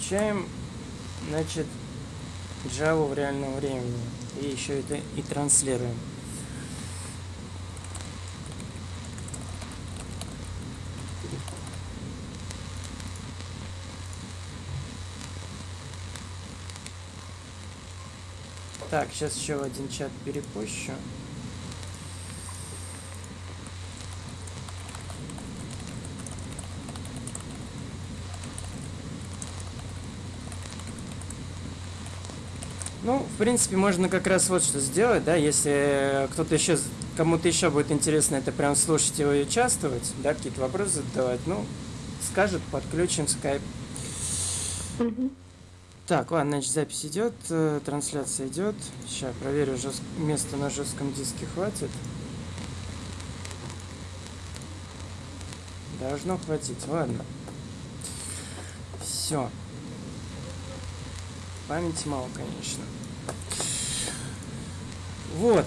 Включаем, значит, Java в реальном времени. И еще это и транслируем. Так, сейчас еще один чат перепущу. Ну, в принципе, можно как раз вот что сделать, да, если кто-то еще, кому-то еще будет интересно это прям слушать и участвовать, да, какие-то вопросы задавать, ну, скажет, подключим скайп. Так, ладно, значит, запись идет, э, трансляция идет. Сейчас проверю, жест... места на жестком диске хватит. Должно хватить, ладно. Все. Памяти мало, конечно. Вот.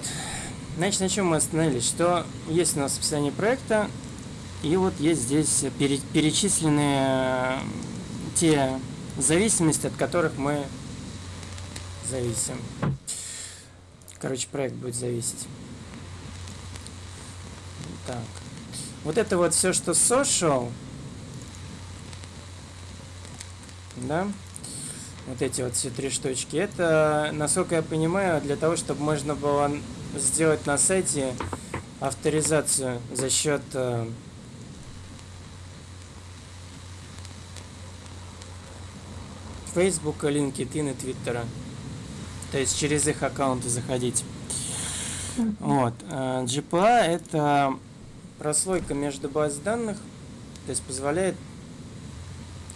Значит, на чем мы остановились? Что есть у нас описание проекта, и вот есть здесь пере- перечислены э, те зависимости, от которых мы зависим. Короче, проект будет зависеть. Так. Вот это вот все, что social, да, вот эти вот все три штучки, это, насколько я понимаю, для того, чтобы можно было сделать на сайте авторизацию за счет э, Facebook, LinkedIn и Твиттера. То есть через их аккаунты заходить. Вот. э, GPA это прослойка между баз данных, то есть позволяет,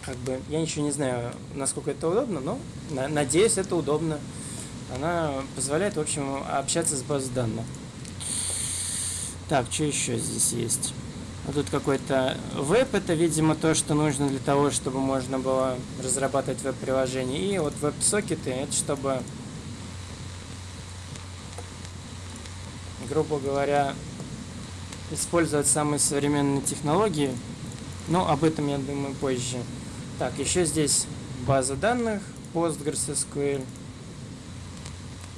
как бы, я ничего не знаю, насколько это удобно, но на- надеюсь, это удобно. Она позволяет, в общем, общаться с базой данных. Так, что еще здесь есть? Вот тут какой-то веб, это, видимо, то, что нужно для того, чтобы можно было разрабатывать веб-приложение. И вот веб-сокеты, это чтобы, грубо говоря, использовать самые современные технологии. Но об этом я думаю позже. Так, еще здесь база данных PostgreSQL.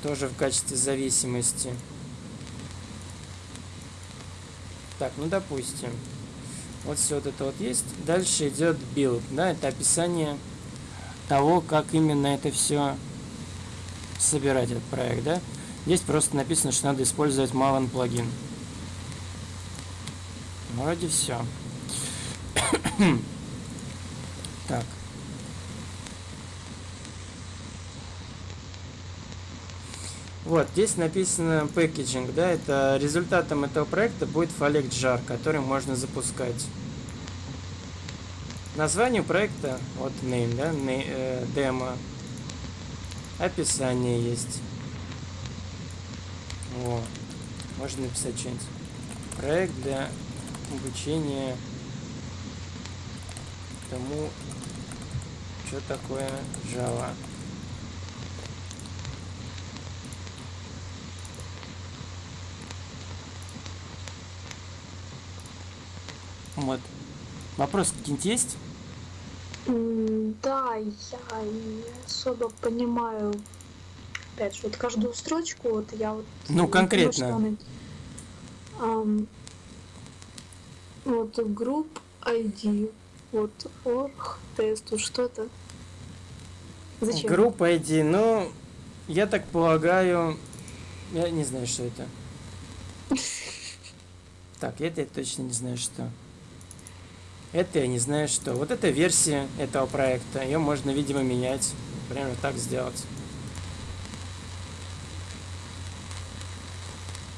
Тоже в качестве зависимости. Так, ну допустим. Вот все вот это вот есть. Дальше идет build, да, это описание того, как именно это все собирать, этот проект, да. Здесь просто написано, что надо использовать Maven плагин. Вроде все. Так. Вот, здесь написано packaging, да, это результатом этого проекта будет jar, который можно запускать. Название проекта, вот name, да, ne- э, демо. Описание есть. Вот. Можно написать что-нибудь. Проект для обучения тому, что такое Java. Вот. Вопрос какие-нибудь есть? Да, я не особо понимаю. Опять же, вот каждую строчку, вот я вот... Ну, конкретно. вот групп ID, вот org, тест, вот что это? Зачем? Группа ID, ну, я так полагаю, я не знаю, что это. Так, это я точно не знаю, что. Это я не знаю, что. Вот это версия этого проекта. Ее можно, видимо, менять. Прямо так сделать.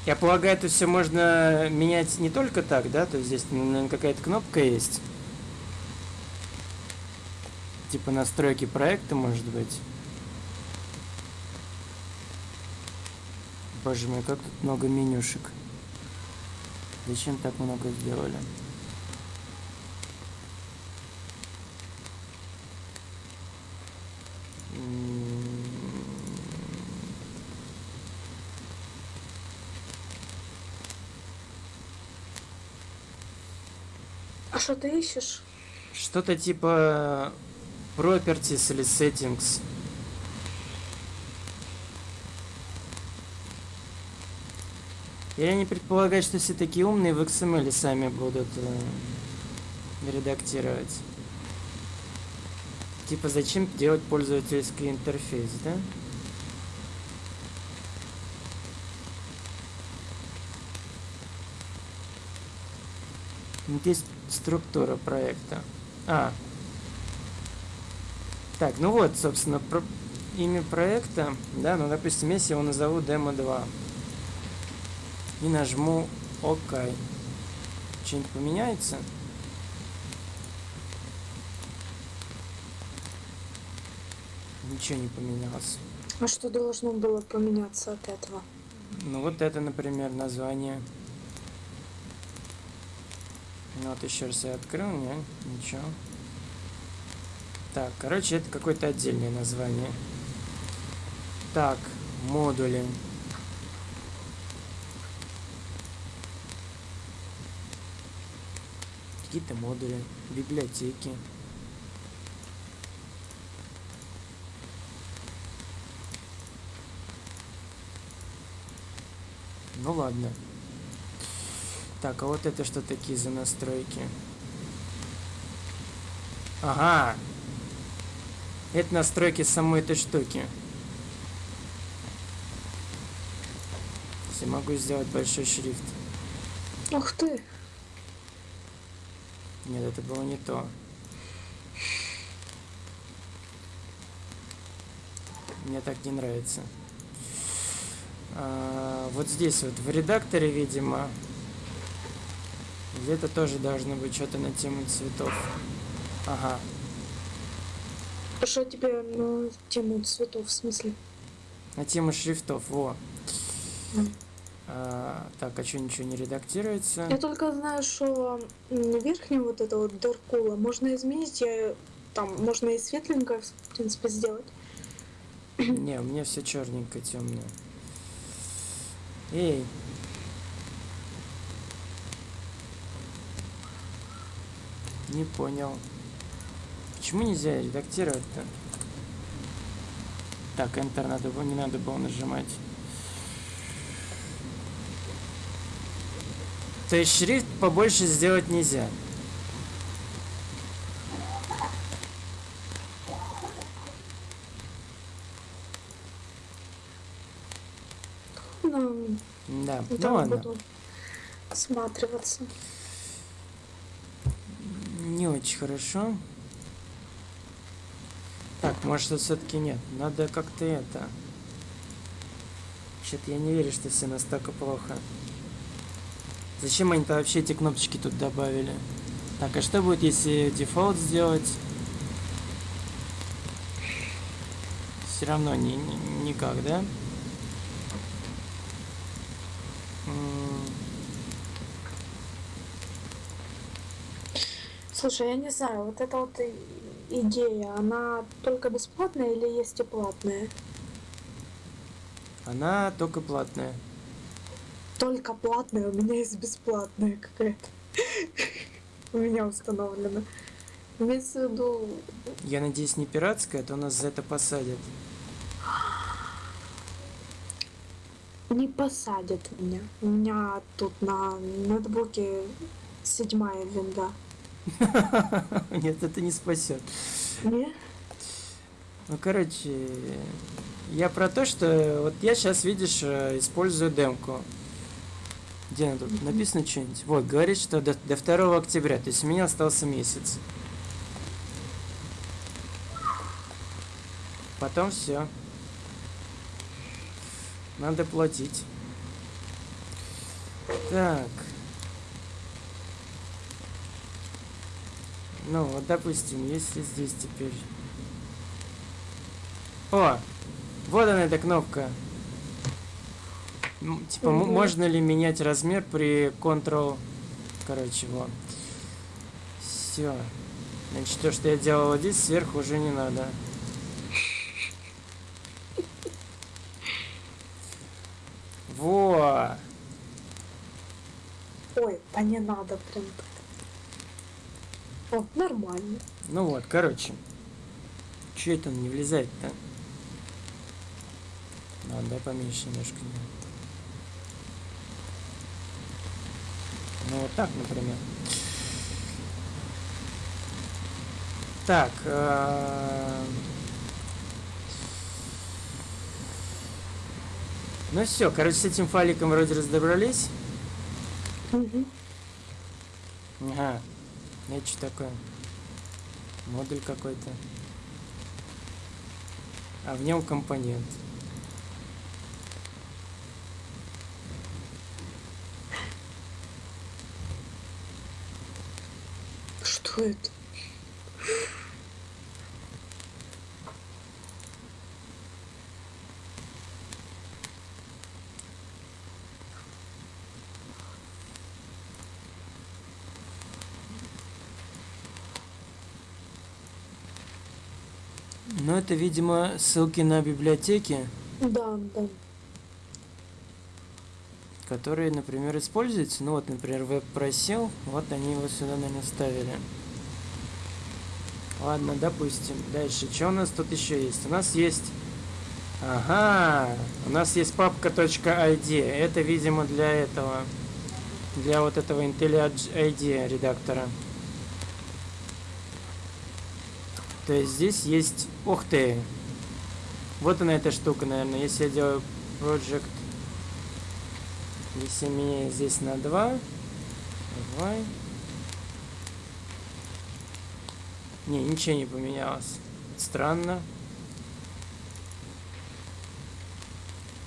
Я полагаю, это все можно менять не только так, да? То есть здесь, наверное, какая-то кнопка есть. Типа настройки проекта, может быть. Боже мой, как тут много менюшек. Зачем так много сделали? А что ты ищешь? Что-то типа properties или settings. Я не предполагаю, что все такие умные в XML сами будут э, редактировать. Типа зачем делать пользовательский интерфейс, да? Здесь структура проекта. А. Так, ну вот, собственно, про... имя проекта, да, ну, допустим, если я его назову демо 2 и нажму ОК, что-нибудь поменяется? Ничего не поменялось. А что должно было поменяться от этого? Ну вот это, например, название. Ну вот еще раз я открыл, не, ничего. Так, короче, это какое-то отдельное название. Так, модули. Какие-то модули, библиотеки. Ну ладно. Так, а вот это что такие за настройки? Ага. Это настройки самой этой штуки. Если могу сделать большой шрифт. Ух ты! Нет, это было не то. Мне так не нравится. А, вот здесь вот в редакторе, видимо, где-то тоже должно быть что-то на тему цветов. Ага. Что тебе на тему цветов в смысле? На тему шрифтов, во. А, так, а что ничего не редактируется? Я только знаю, что м, верхнюю вот это вот даркула можно изменить, я там можно и светленькое, в принципе, сделать. Не, у меня все черненько, темное. Эй. Не понял. Почему нельзя редактировать-то? Так, Enter надо было, не надо было нажимать. То есть шрифт побольше сделать нельзя. Ну, Да, ну там ладно. буду осматриваться. Не очень хорошо. Так, может все-таки нет. Надо как-то это. Что-то я не верю, что все настолько плохо. Зачем они-то вообще эти кнопочки тут добавили? Так, а что будет, если дефолт сделать? Все равно не, не- никак, да? Слушай, я не знаю, вот эта вот идея, она только бесплатная или есть и платная? Она только платная. Только платная, у меня есть бесплатная какая-то. У меня установлена. Имеется в виду, Я надеюсь, не пиратская, а то нас за это посадят. не посадят меня. У меня тут на ноутбуке седьмая винда. Нет, это не спасет. Не? Ну, короче, я про то, что вот я сейчас, видишь, э, использую демку. Где она тут? Написано что-нибудь. Вот, говорит, что до, до 2 октября, то есть у меня остался месяц. Потом все. Надо платить. Так. Ну, вот, допустим, если здесь теперь... О! Вот она, эта кнопка. М, Типа, Мгм. можно ли менять размер при Ctrl... Короче, вот. Все. Значит, то, что я делал вот здесь, сверху уже не надо. Во! Ой, да не надо прям так. О, нормально. Ну вот, короче. Че это он не влезает-то? А, да, поменьше немножко. Ну, вот так, например. Так. э, Ну все, короче, с этим файликом вроде разобрались. Мгм. Ага. Это что такое? Модуль какой-то. А в нем компонент. Что это? Ну, это, видимо, ссылки на библиотеки, Да, да. которые, например, используются. Ну, вот, например, веб просил, вот они его сюда, наверное, ставили. Ладно, допустим. Дальше, что у нас тут еще есть? У нас есть... Ага, у нас есть папка .id. Это, видимо, для этого, для вот этого IntelliJ редактора. То есть здесь есть... Ух ты! Вот она эта штука, наверное. Если я делаю project... Если меняю здесь на 2... Давай. Не, ничего не поменялось. Странно.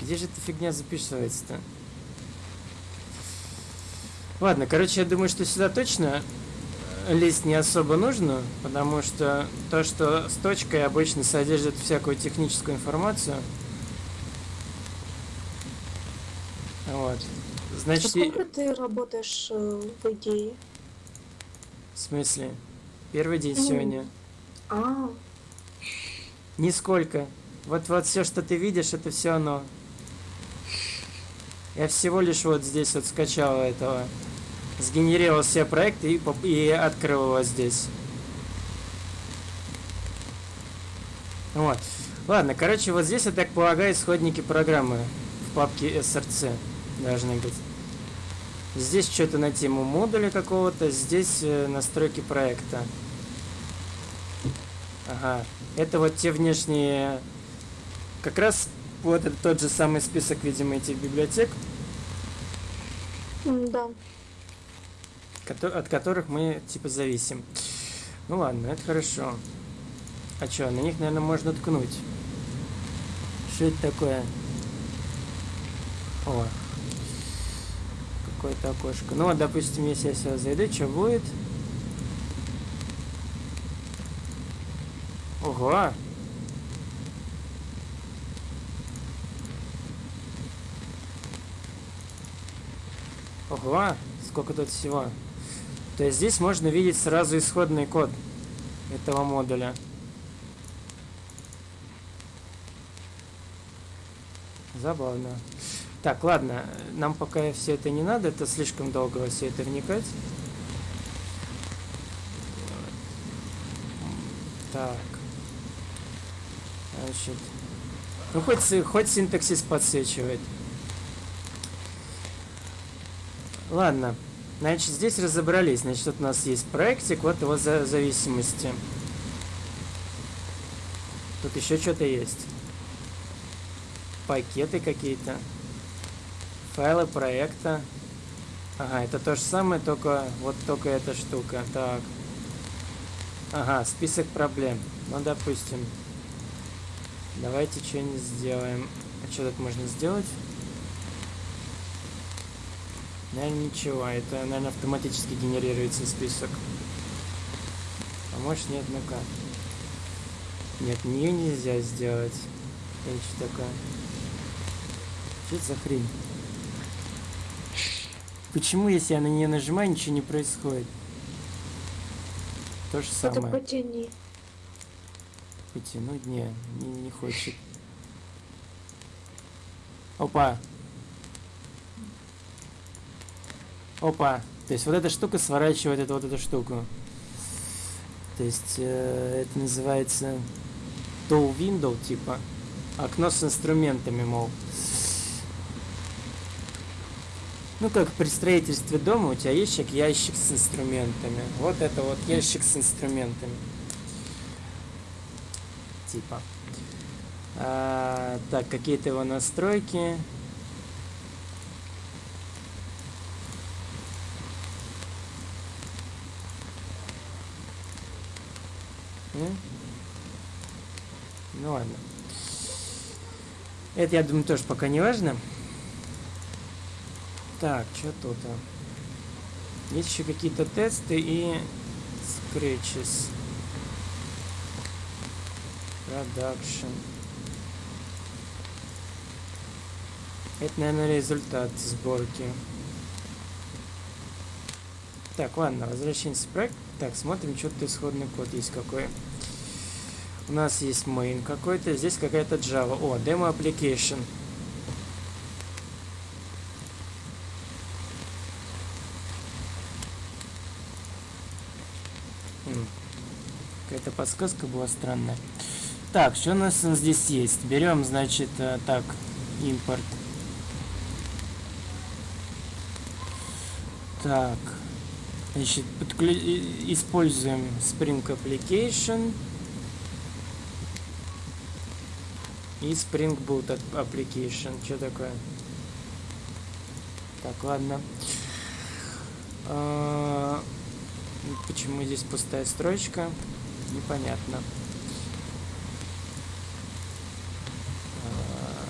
Где же эта фигня записывается-то? Ладно, короче, я думаю, что сюда точно лезть не особо нужно, потому что то, что с точкой обычно содержит всякую техническую информацию. Вот. А Значит, и- сколько ты работаешь э, в идее? в смысле? Первый день Ну. сегодня. А, Нисколько. Вот вот все, что ты видишь, это все оно. Я всего лишь вот здесь вот скачал этого. Сгенерировал все проекты и, и открыл его здесь. Вот. Ладно, короче, вот здесь, я так полагаю, исходники программы в папке SRC должны быть. Здесь что-то на тему модуля какого-то, здесь э, настройки проекта. Ага. Это вот те внешние... Как раз вот это тот же самый список, видимо, этих библиотек, да. От которых мы типа зависим. Ну ладно, это хорошо. А что, на них, наверное, можно ткнуть. Что это такое? О. Какое-то окошко. Ну вот, допустим, если я сюда зайду, что будет? Ого! Ого! Сколько тут всего. То есть здесь можно видеть сразу исходный код этого модуля. Забавно. Так, ладно, нам пока все это не надо, это слишком долго во все это вникать. Так. Значит. Ну, хоть, хоть синтаксис подсвечивает. Ладно. Значит, здесь разобрались. Значит, вот у нас есть проектик, вот его за зависимости. Тут еще что-то есть. Пакеты какие-то. Файлы проекта. Ага, это то же самое, только вот только эта штука. Так. Ага, список проблем. Ну, допустим. Давайте что-нибудь сделаем. А что тут можно сделать? Наверное, ничего. Это, наверное, автоматически генерируется список. А может нет, ну-ка. Нет, нее нельзя сделать. Это что такое? Что это за хрень? Почему, если я на нее нажимаю, ничего не происходит? То же Это самое. потяни. Потянуть не, не, не хочет. Опа. Опа. То есть вот эта штука сворачивает эту вот эту штуку. То есть э, это называется tool window, типа. Окно с инструментами, мол. Ну, как при строительстве дома у тебя ящик, ящик с инструментами. Вот это вот ящик с инструментами. Типа. А, так, какие-то его настройки. Ну, ну ладно. Это, я думаю, тоже пока не важно. Так, что тут? а? Есть еще какие-то тесты и scratches. Production. Это, наверное, результат сборки. Так, ладно, возвращаемся в проект. Так, смотрим, что-то исходный код есть какой. У нас есть main какой-то, здесь какая-то Java. О, demo application. М, Какая-то подсказка была странная. Так, что у нас здесь есть? Берем, значит, э, так, импорт. Так, значит, подклю... используем Spring Application и Spring Boot ap- Application. Что такое? Так, ладно. А, Почему здесь пустая строчка? Непонятно. А,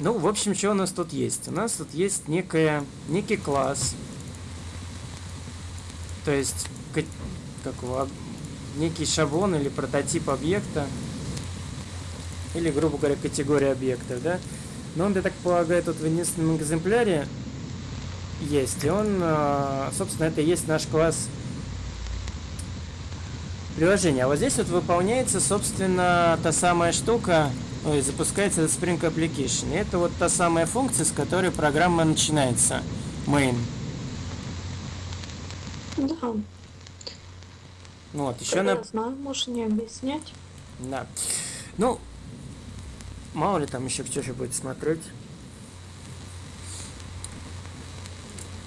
Ну, в общем, что у нас тут есть? У нас тут есть некая, некий класс. То есть, ка- как его, некий шаблон или прототип объекта. Или, грубо говоря, категория объектов, да? Но он, я так полагаю, тут в единственном экземпляре есть. И он, а, собственно, это и есть наш класс приложения. А вот здесь вот выполняется, собственно, та самая штука, ой, запускается Spring Application. И это вот та самая функция, с которой программа начинается. Main. Да, Ну Вот, еще я на... знаю, можешь не объяснять. Да. Ну, мало ли там еще кто же будет смотреть.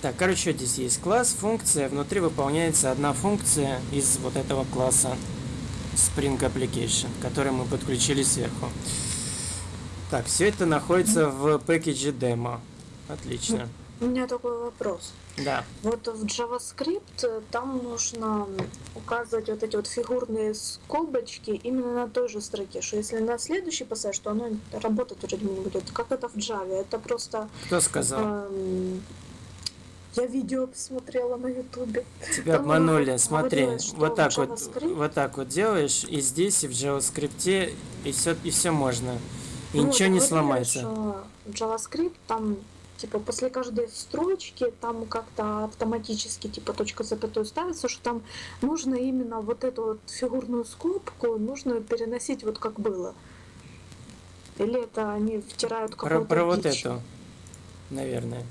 Так, короче, здесь есть класс, функция, внутри выполняется одна функция из вот этого класса Spring Application, который мы подключили сверху. Так, все это находится в пакете демо. Отлично. У меня такой вопрос. Да. Вот в JavaScript э, там нужно указывать вот эти вот фигурные скобочки именно на той же строке, что если на следующий пассаж, то оно работать бы не будет. Как это в Java? Это просто... Кто сказал? эм, я видео посмотрела на ютубе. Тебя там обманули. Смотри, вот так вот, вот так вот делаешь, и здесь, и в JavaScript, и все, и все можно. И Ну, ничего не сломается. что JavaScript там типа после каждой строчки там как-то автоматически типа точка запятой ставится, что там нужно именно вот эту вот фигурную скобку нужно переносить вот как было. Или это они втирают Про, какую-то про вот дичь? эту, наверное.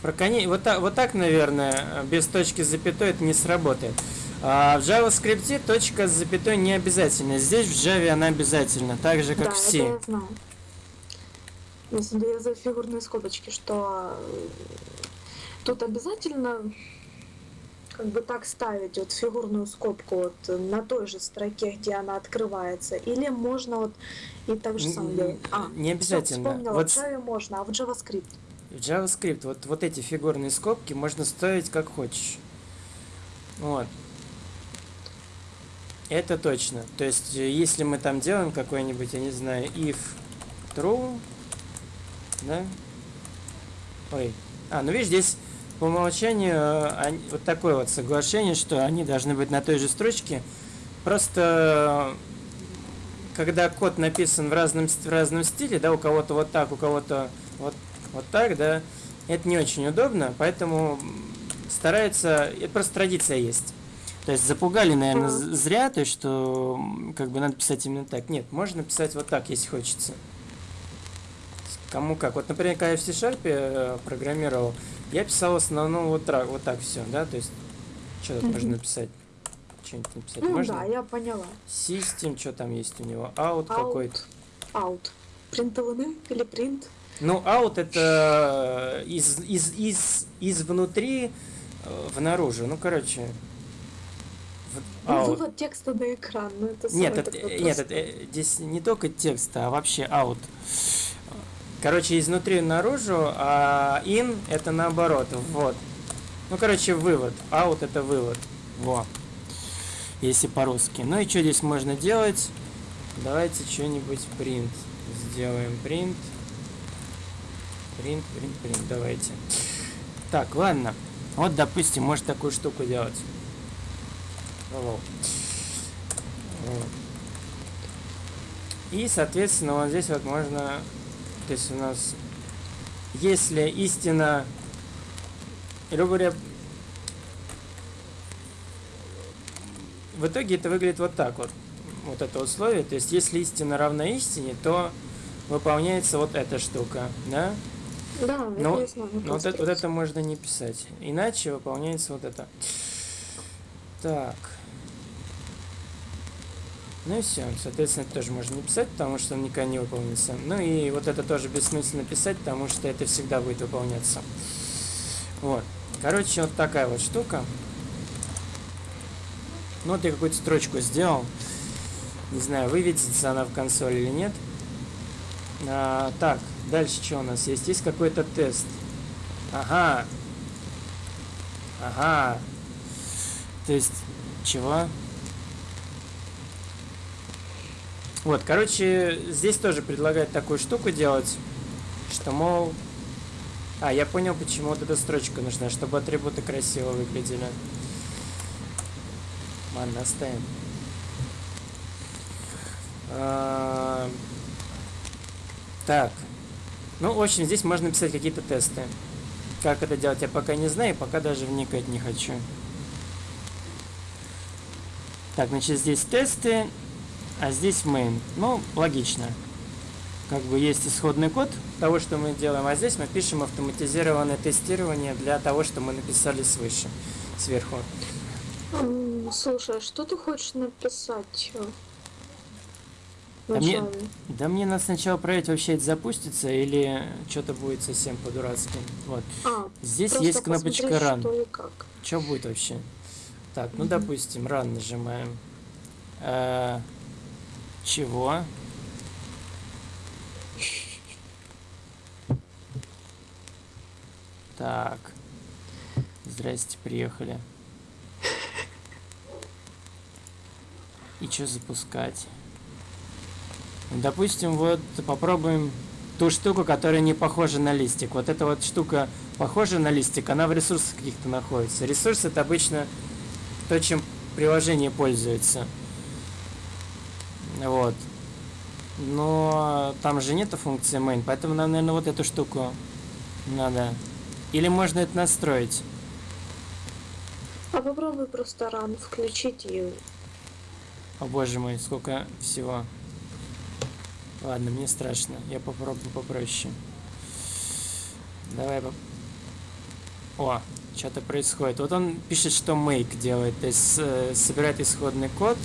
Про коней. Вот так, вот так, наверное, без точки с запятой это не сработает. А в JavaScript точка с запятой не обязательно. Здесь в Java она обязательно, так же как да, в это C. я знаю. Если я за фигурные скобочки, что э, тут обязательно как бы так ставить вот фигурную скобку вот на той же строке, где она открывается, или можно вот и так же самое делать. А, не обязательно. вспомнила, Вот в Java можно, а в JavaScript. В JavaScript вот, вот эти фигурные скобки можно ставить как хочешь. Вот. Это точно. То есть, э, если мы там делаем какой-нибудь, я не знаю, if true, да? Ой. А, ну видишь, здесь по умолчанию э, они- вот такое вот соглашение, что они должны быть на той же строчке. Просто э, когда код написан в разном, в разном стиле, да, у кого-то вот так, у кого-то вот, вот так, да, это не очень удобно, поэтому стараются, это просто традиция есть. То есть запугали, наверное, зря, то есть, что как бы надо писать именно так. Нет, можно писать вот так, если хочется. Кому как. Вот, например, когда я в C-Sharp э, программировал, я писал в основном вот так, вот так все, да, то есть, что тут можно написать? что-нибудь написать? Ну Можно? да, я поняла. System, что там есть у него? Out какой-то. Out. Out. Принтованы или принт? Ну, out это из, из, из, из внутри э, в наружу. Ну, короче. в- Ну, out. вывод текста на экран. Ну, это Нет, это, нет, это, э, здесь не только текст, а вообще out. Короче, изнутри наружу, а in это наоборот, вот. Ну, короче, вывод. Out это вывод. Во. Если по-русски. Ну и что здесь можно делать? Давайте что-нибудь print сделаем. Print. Print, print, print. Давайте. Так, ладно. Вот, допустим, может такую штуку делать. Hello. И, соответственно, вот здесь вот можно, то есть у нас, если истина, грубо говоря, в итоге это выглядит вот так вот, вот это условие, то есть если истина равна истине, то выполняется вот эта штука, да? Да, Ну, я знаю. Ну, вот, это, вот это можно не писать. Иначе выполняется вот это. Так. Ну и все. Соответственно, это тоже можно не писать, потому что он никогда не выполнится. Ну и вот это тоже бессмысленно писать, потому что это всегда будет выполняться. Вот. Короче, вот такая вот штука. Ну вот я какую-то строчку сделал. Не знаю, выведется она в консоль или нет. А, так, дальше что у нас есть? Есть какой-то тест. Ага. Ага. То есть, чего? Вот, короче, здесь тоже предлагают такую штуку делать, что, мол... А, я понял, почему вот эта строчка нужна, чтобы атрибуты красиво выглядели. Ладно, оставим. А, Так. Ну, в общем, здесь можно писать какие-то тесты. Как это делать, я пока не знаю, пока даже вникать не хочу. Так, значит, здесь тесты, а здесь main. Ну, логично. Как бы есть исходный код того, что мы делаем, а здесь мы пишем автоматизированное тестирование для того, что мы написали свыше, сверху. Слушай, а что ты хочешь написать? э, А мне-? Да мне надо сначала проверить, вообще это запустится или что-то будет совсем по-дурацки. Вот. А, Здесь есть кнопочка Run. Что как. Что будет вообще? Так, ну Мгм. допустим, Run нажимаем. Э, чего? Так. Здрасте, приехали. И что запускать? Допустим, вот попробуем ту штуку, которая не похожа на листик. Вот эта вот штука похожа на листик, она в ресурсах каких-то находится. Ресурс это обычно то, чем приложение пользуется. Вот. Но там же нету функции main, поэтому нам, наверное, вот эту штуку надо. Или можно это настроить. А попробуй просто ран включить и О боже мой, сколько всего. Ладно, мне страшно. Я попробую попроще. Давай поп- О, что-то происходит. Вот он пишет, что make делает, то есть э, собирает исходный код.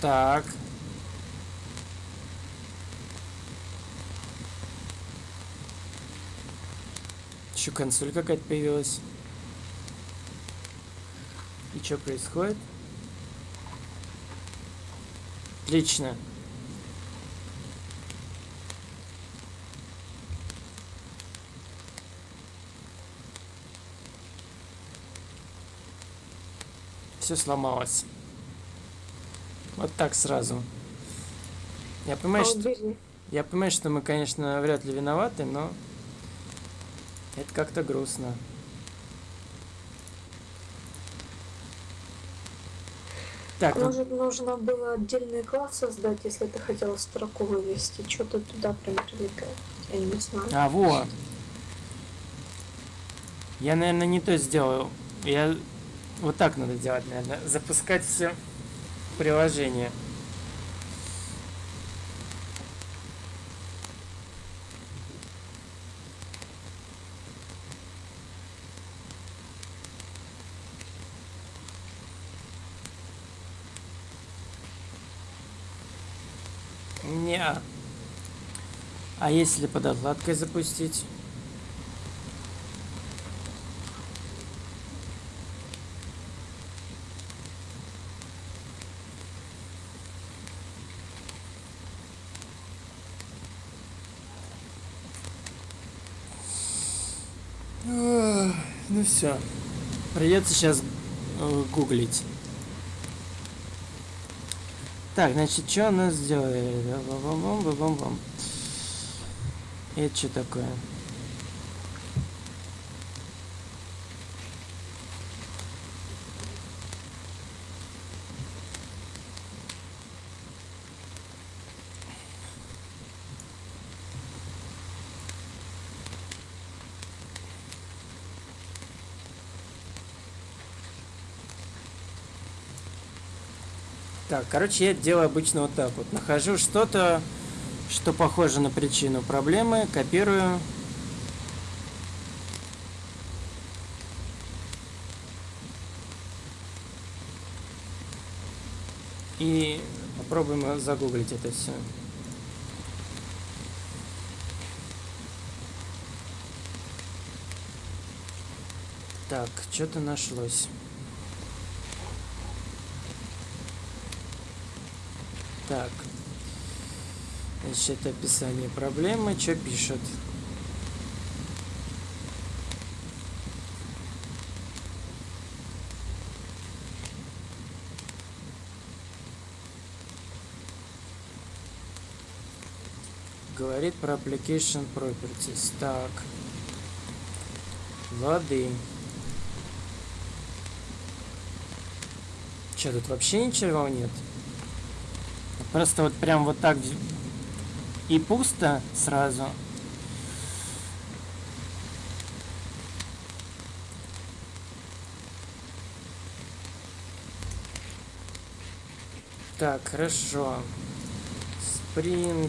Так. Еще консоль какая-то появилась. И что происходит? Отлично. Все сломалось. Вот так сразу. Я понимаю, а, что, я понимаю, что мы, конечно, вряд ли виноваты, но это как-то грустно. Так, ну, Может, нужно было отдельный класс создать, если ты хотел строку вывести. Что-то туда прям прилепил. Я не знаю. А, во. Я, наверное, не то сделал. Я... Вот так надо делать, наверное. Запускать все приложение. Не. -а. а если под отладкой запустить? Все. Придется сейчас э, гуглить. Так, значит, что у нас сделали? Бам -бам -бам -бам -бам. Это что такое? Так, короче, я делаю обычно вот так вот. Нахожу что-то, что похоже на причину проблемы, копирую. И попробуем загуглить это все. Так, что-то нашлось. Так. Значит, описание проблемы. Что пишет? Говорит про application properties. Так. Воды. Что, тут вообще ничего нет? Просто вот прям вот так и пусто сразу. Так, хорошо. Spring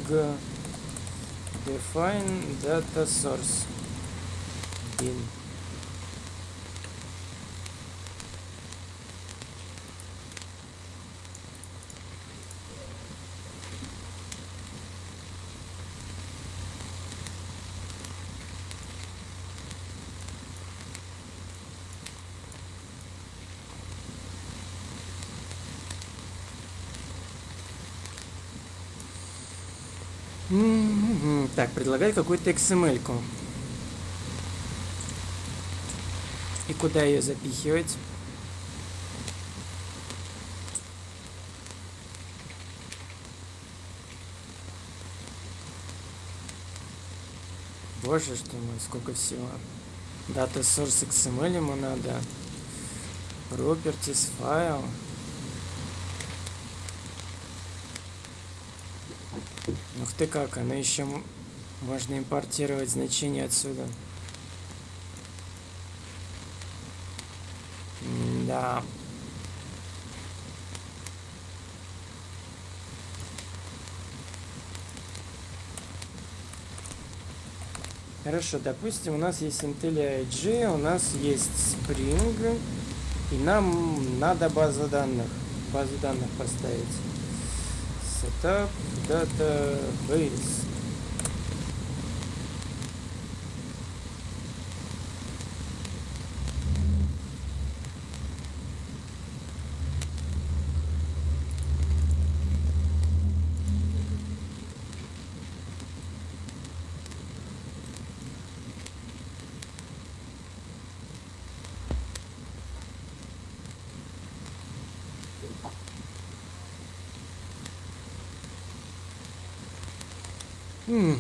define data source bin Так, предлагает какую-то XML-ку. И куда ее запихивать? Боже, что мой, сколько всего. Data source XML ему надо. Properties файл. Ух ты как, она еще можно импортировать значение отсюда. Да. Хорошо, допустим, у нас есть Intel IG, у нас есть Spring, и нам надо базу данных, базу данных поставить. Setup database. Hmm.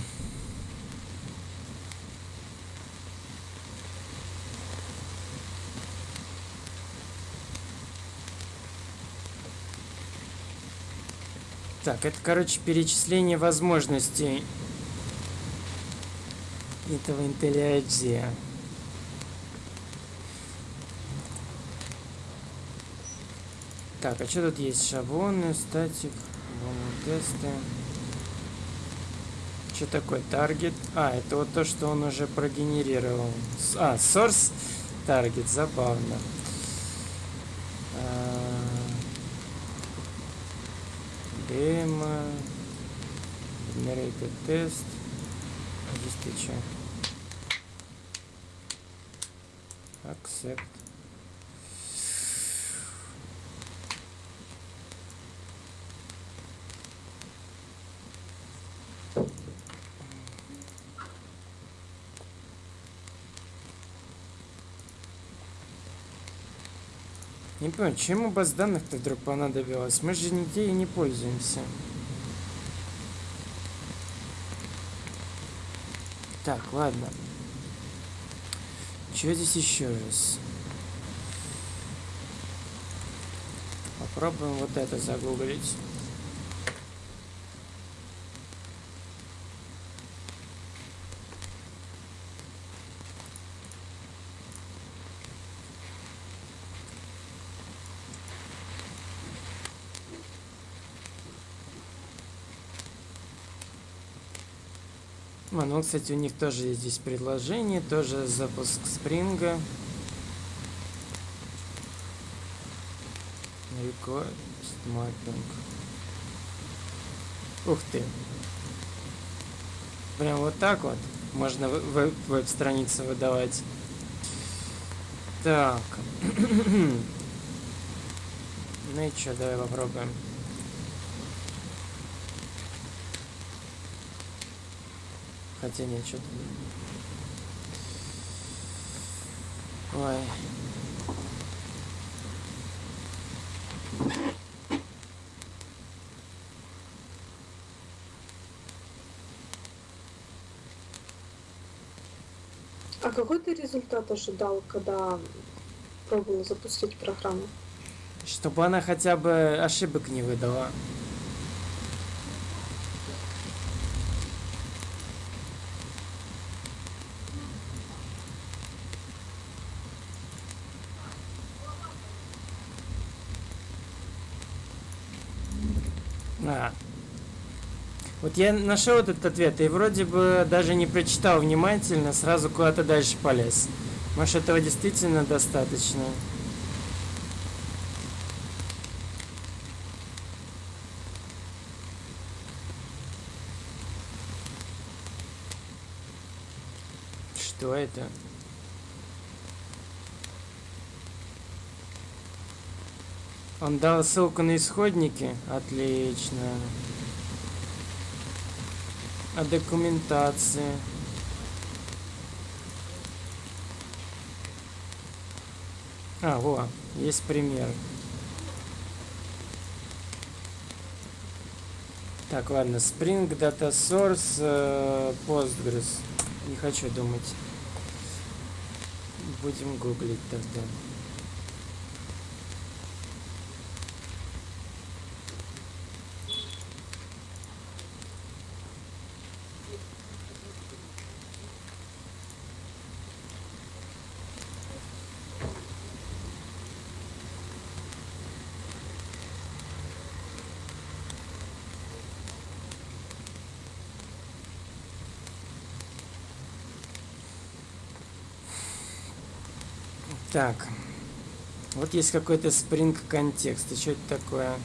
Так, это, короче, перечисление возможностей этого IntelliJ. Так, а что тут есть? Шаблоны, статик, тесты. Что такое таргет? А, это вот то, что он уже прогенерировал. А, source target, забавно. Демо. Generated test. А здесь ты чё? Accept. Не понимаю, чему баз данных-то вдруг понадобилось? Мы же нигде и не пользуемся. Так, ладно. Что здесь еще раз? Попробуем вот это загуглить. Ну, кстати, у них тоже есть здесь предложение, тоже запуск спринга. Request mapping. Ух ты. Прям вот так вот можно веб- веб-страницу выдавать. Так. ну и что, давай попробуем. Хотя нет, что-то... Ой. А какой ты результат ожидал, когда пробовал запустить программу? Чтобы она хотя бы ошибок не выдала. А. Вот я нашел этот ответ и вроде бы даже не прочитал внимательно, сразу куда-то дальше полез. Может этого действительно достаточно? Что это? Он дал ссылку на исходники? Отлично. А документации? А, во, есть пример. Так, ладно, Spring Data Source, э, Postgres. Не хочу думать. Будем гуглить тогда. Так. Вот есть какой-то спринг контекст. И что это такое?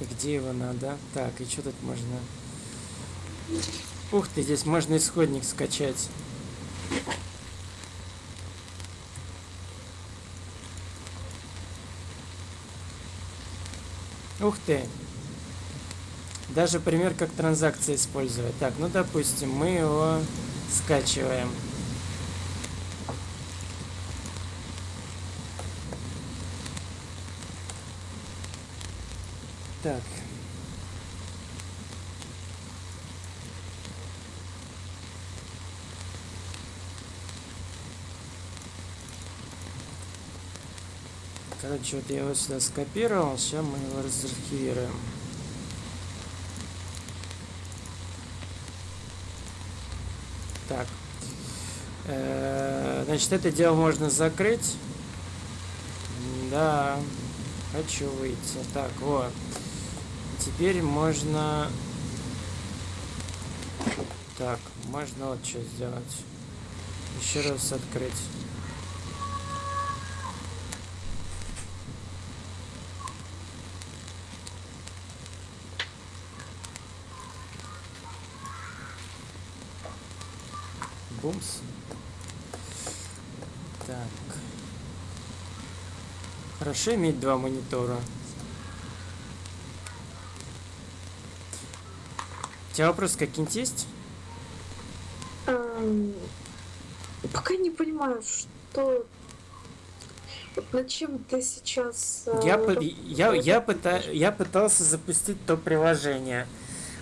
И где его надо? Так, и что тут можно? Ух ты, здесь можно исходник скачать. Ух ты. Даже пример, как транзакции использовать. Так, ну допустим, мы его скачиваем. Так. Короче, вот я его сюда скопировал, сейчас мы его разархивируем. Значит, это дело можно закрыть. Да, хочу выйти. Так, вот. Теперь можно... Так, можно вот что сделать. Еще раз открыть. Бумс. Так. Хорошо иметь два монитора. У тебя вопросы какие-нибудь есть? Эм, Пока не понимаю, что... Над чем ты сейчас... э, Я, по- я, я, пыта- я пытался запустить то приложение.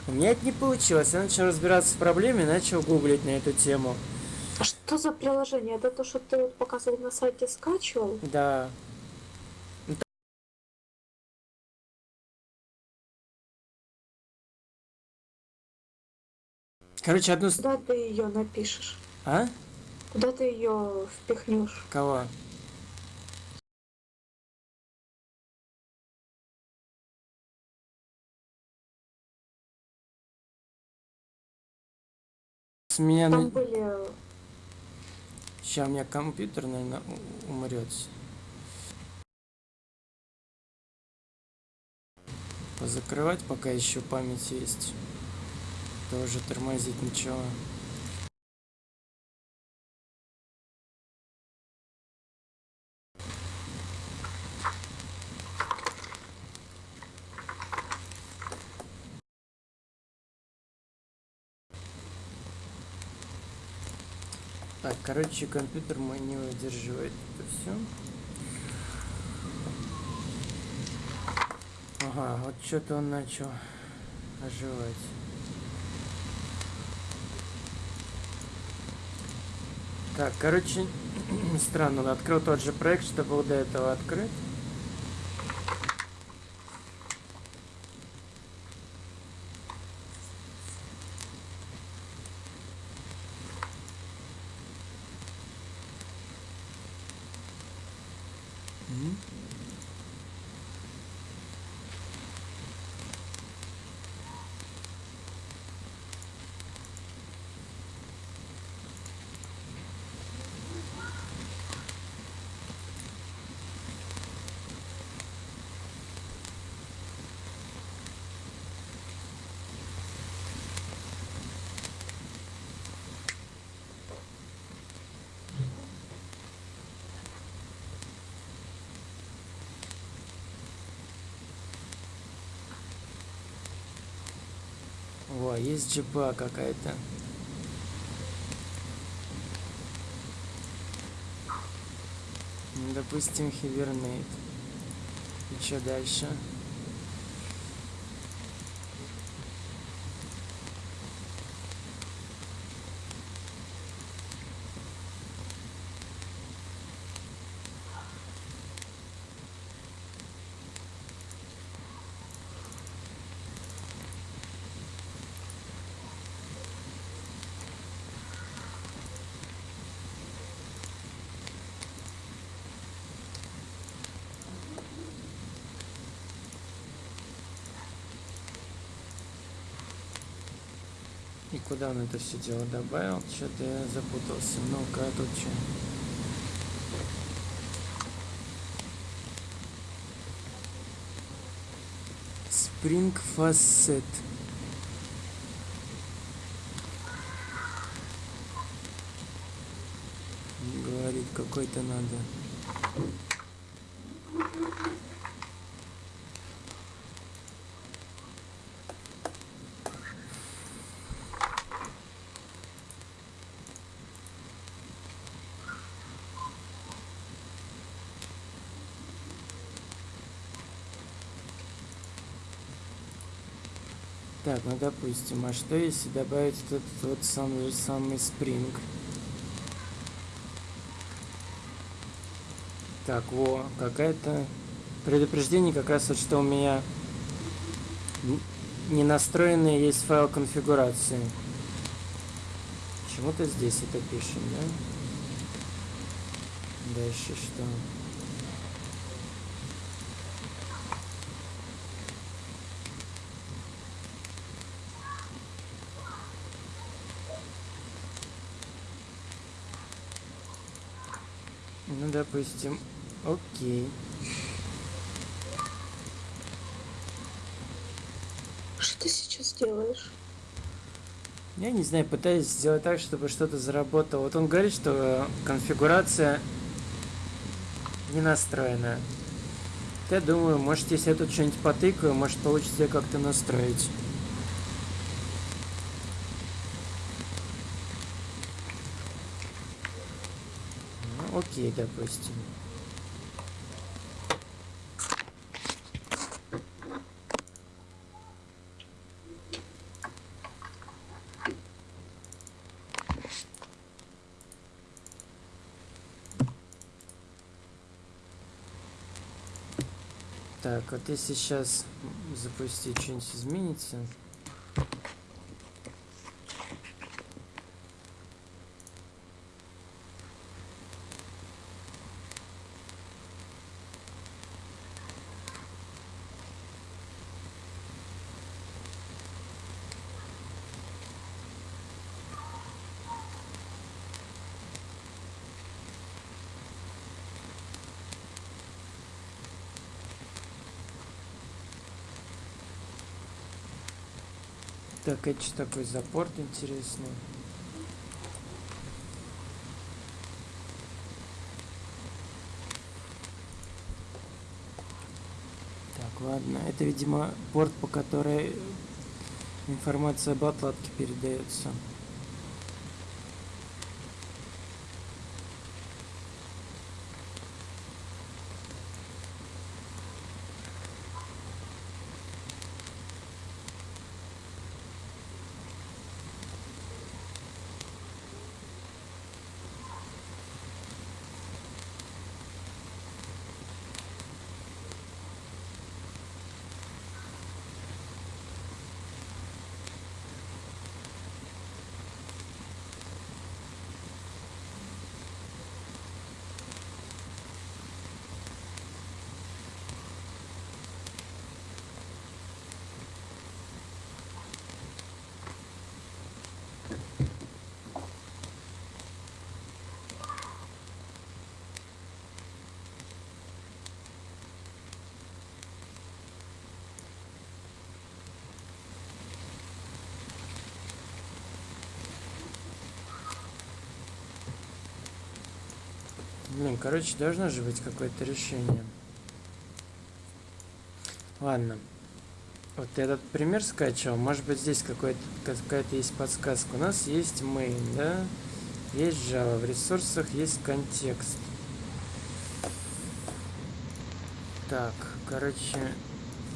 У меня это не получилось. Я начал разбираться в проблеме и начал гуглить на эту тему. А что за приложение? Это то, что ты вот показывал на сайте, скачивал? Да. Короче, одну... Куда ты ее напишешь? А? Куда ты ее впихнешь? Кого? С меня... Там были... Сейчас у меня компьютер, наверное, умрет. Позакрывать, пока еще память есть. Тоже тормозить ничего. Так, короче, компьютер мой не выдерживает это все. Ага, вот что-то он начал оживать. Так, короче, странно, открыл тот же проект, что был до этого открыт. М. Есть джипа какая-то. Допустим, хибернейт. И что дальше? И куда он это все дело добавил? Что-то я запутался. Ну-ка, а тут что? Spring Facet. Говорит, какой-то надо. Допустим, а что если добавить этот вот самый самый Spring? Так, во, какая-то предупреждение как раз вот что у меня не настроенный есть файл конфигурации. Почему-то здесь это пишем, да? Дальше что? Ну, допустим, окей. Что ты сейчас делаешь? Я не знаю, пытаюсь сделать так, чтобы что-то заработало. Вот он говорит, что конфигурация не настроена. Я думаю, может, если я тут что-нибудь потыкаю, может, получится как-то настроить. Окей, допустим. Так, вот если сейчас запустить, что-нибудь изменится. Так, это что такой за порт интересный? Так, ладно. Это, видимо, порт, по которой информация об отладке передается. Блин, короче, должно же быть какое-то решение. Ладно. Вот этот пример скачал. Может быть, здесь какая-то есть подсказка. У нас есть main, да? Есть Java. В ресурсах есть контекст. Так, короче,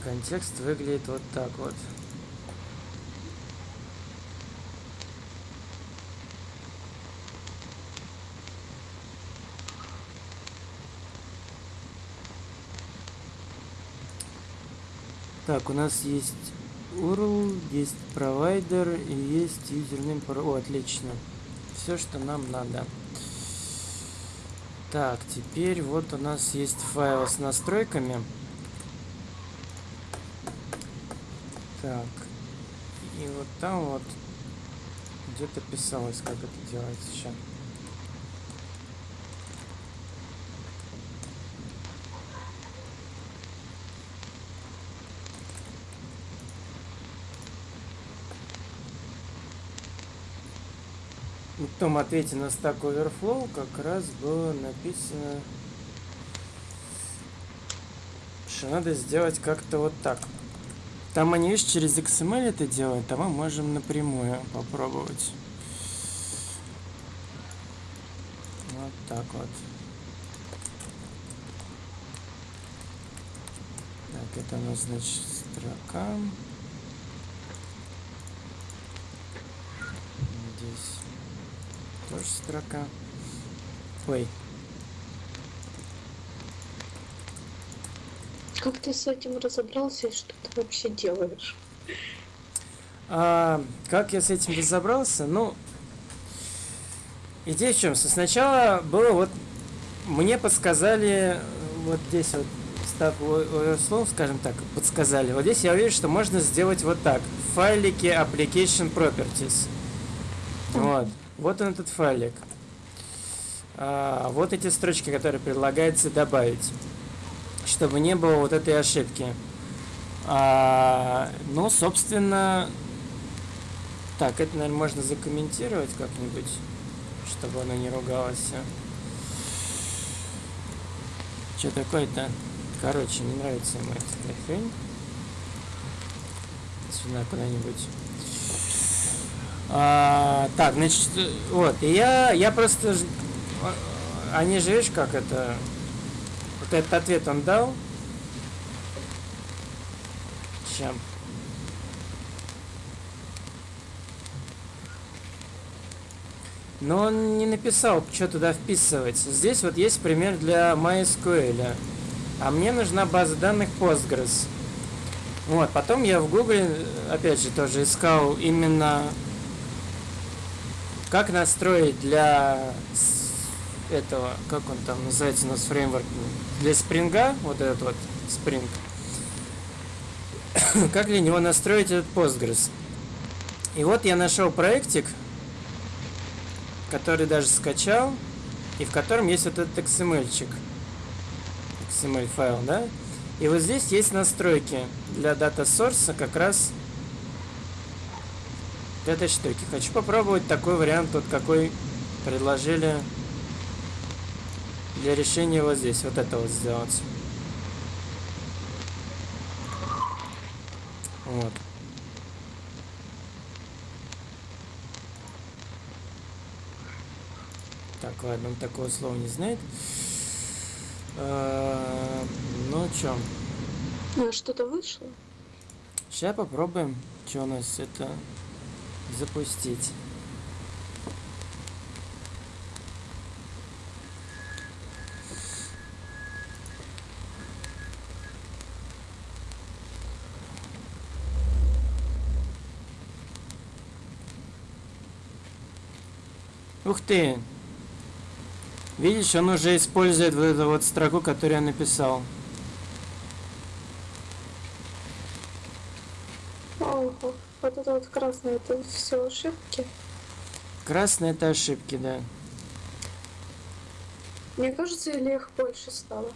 контекст выглядит вот так вот. Так, у нас есть URL, есть провайдер и есть юзернейм. О, отлично. Все, что нам надо. Так, теперь вот у нас есть файл с настройками. Так. И вот там вот где-то писалось, как это делать сейчас. В том ответе на Stack Overflow как раз было написано, что надо сделать как-то вот так. Там они, видишь, через XML это делают, а мы можем напрямую попробовать. Вот так вот. Так, это у нас, значит, строка. Тоже строка. Ой. Как ты с этим разобрался и что ты вообще делаешь? А, как я с этим разобрался? Ну, идея в чем? Сначала было вот, мне подсказали, вот здесь вот, став слов, скажем так, подсказали. Вот здесь я увижу, что можно сделать вот так. В файлике application properties. Вот. Вот он этот файлик. А, вот эти строчки, которые предлагается добавить, чтобы не было вот этой ошибки. А, ну, собственно, Так, это, наверное, можно закомментировать как-нибудь, чтобы оно не ругалось. Что такое-то? Короче, не нравится ему эта хрень. Сюда куда-нибудь. А, так, значит, вот, и я, я просто... а, Они же, видишь, как это... Вот этот ответ он дал. Чем? Но он не написал, что туда вписывать. Здесь вот есть пример для MySQL. А мне нужна база данных Postgres. Вот, потом я в Google, опять же, тоже искал именно как настроить для этого, как он там называется у нас фреймворк, для спринга, вот этот вот спринг. как для него настроить этот Postgres. И вот я нашел проектик, который даже скачал, и в котором есть вот этот XML-чик. XML файл, да? И вот здесь есть настройки для дата source как раз этой штуки. Хочу попробовать такой вариант, вот какой предложили для решения вот здесь. Вот это вот сделать. Вот. Так, ладно, он такого слова не знает. Э, Ну, чё, Ну, что-то вышло. сейчас попробуем, что у нас это запустить. Ух ты! Видишь, он уже использует вот эту вот строку, которую я написал. Ого, вот это вот красное, это все ошибки. Красные это ошибки, да. Мне кажется, или их больше стало.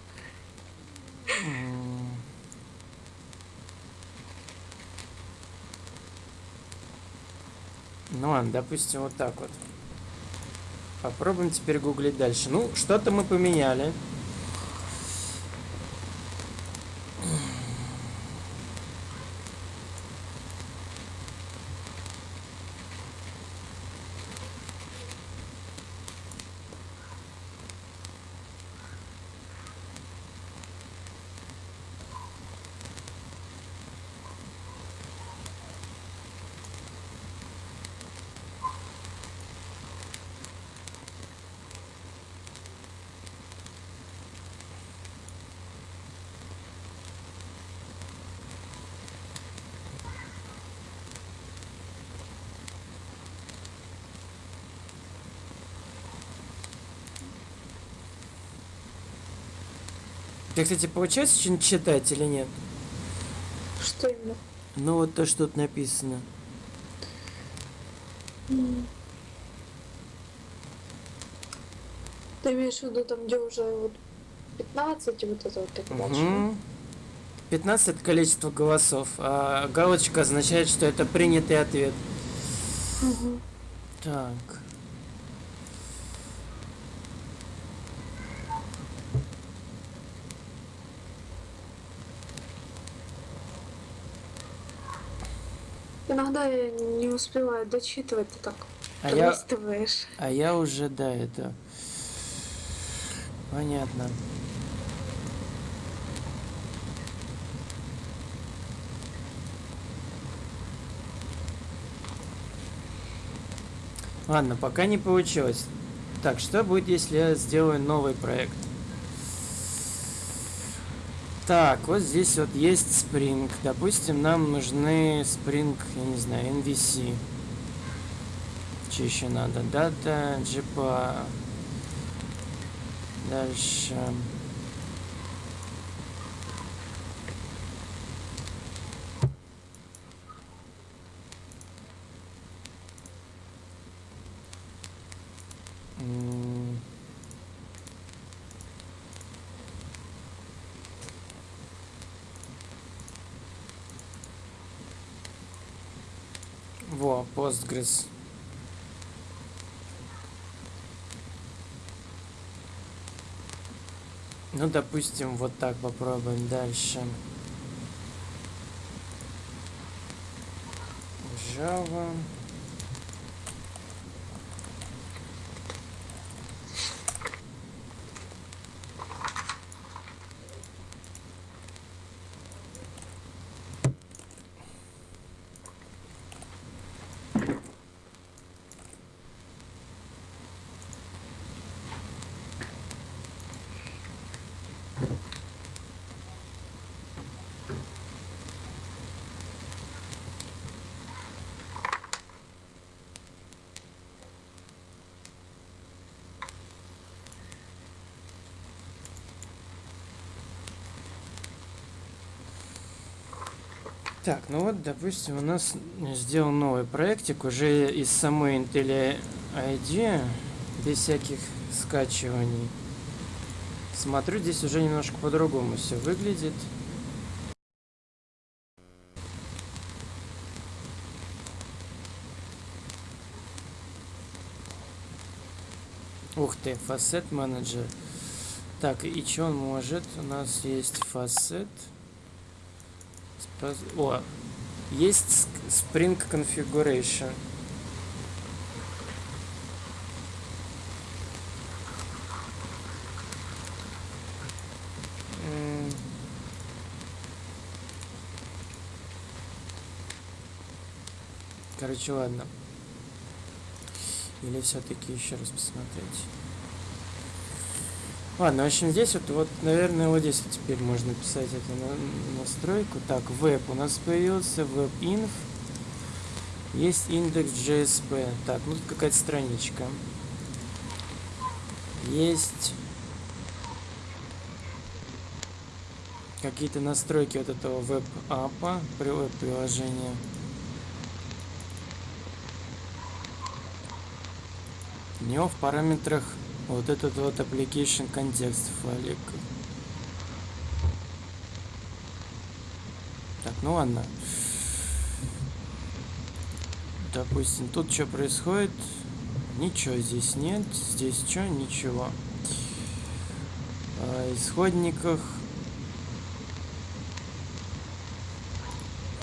Ну ладно, допустим, вот так вот. Попробуем теперь гуглить дальше. Ну, что-то мы поменяли. Ты, кстати, получается что-нибудь читать или нет? Что именно? Ну вот то, что тут написано. Ты имеешь в виду там, где уже вот 15 и вот это вот так дальше? Мгм. 15 это количество голосов, а галочка означает, что это принятый ответ. Мгм. Так. Иногда я не успеваю дочитывать, ты так А я, а я уже, да, это... Понятно. Ладно, пока не получилось. Так, что будет, если я сделаю новый проект? Так, вот здесь вот есть Spring. Допустим, нам нужны Spring, я не знаю, NVC. Что еще надо? Дата, GPA. Дальше. М. Во, Postgres. Ну, допустим, вот так попробуем дальше. Java. Так, ну вот, допустим, у нас сделан новый проектик уже из самой Intel ID, без всяких скачиваний. Смотрю, здесь уже немножко по-другому все выглядит. Ух ты, фасет менеджер. Так, и что он может? У нас есть фасет. О, есть Spring Configuration. Короче, ладно. Или все-таки еще раз посмотреть. Ладно, в общем, здесь вот, вот, наверное, вот здесь вот теперь можно писать эту на, настройку. Так, веб у нас появился, веб-инф. Есть индекс JSP. Так, ну тут какая-то страничка. Есть какие-то настройки вот этого веб-апа, веб-приложения. У него в параметрах вот этот вот application контекст файлик. Так, ну ладно. Допустим, тут что происходит? Ничего здесь нет. Здесь что? Ничего. А, исходниках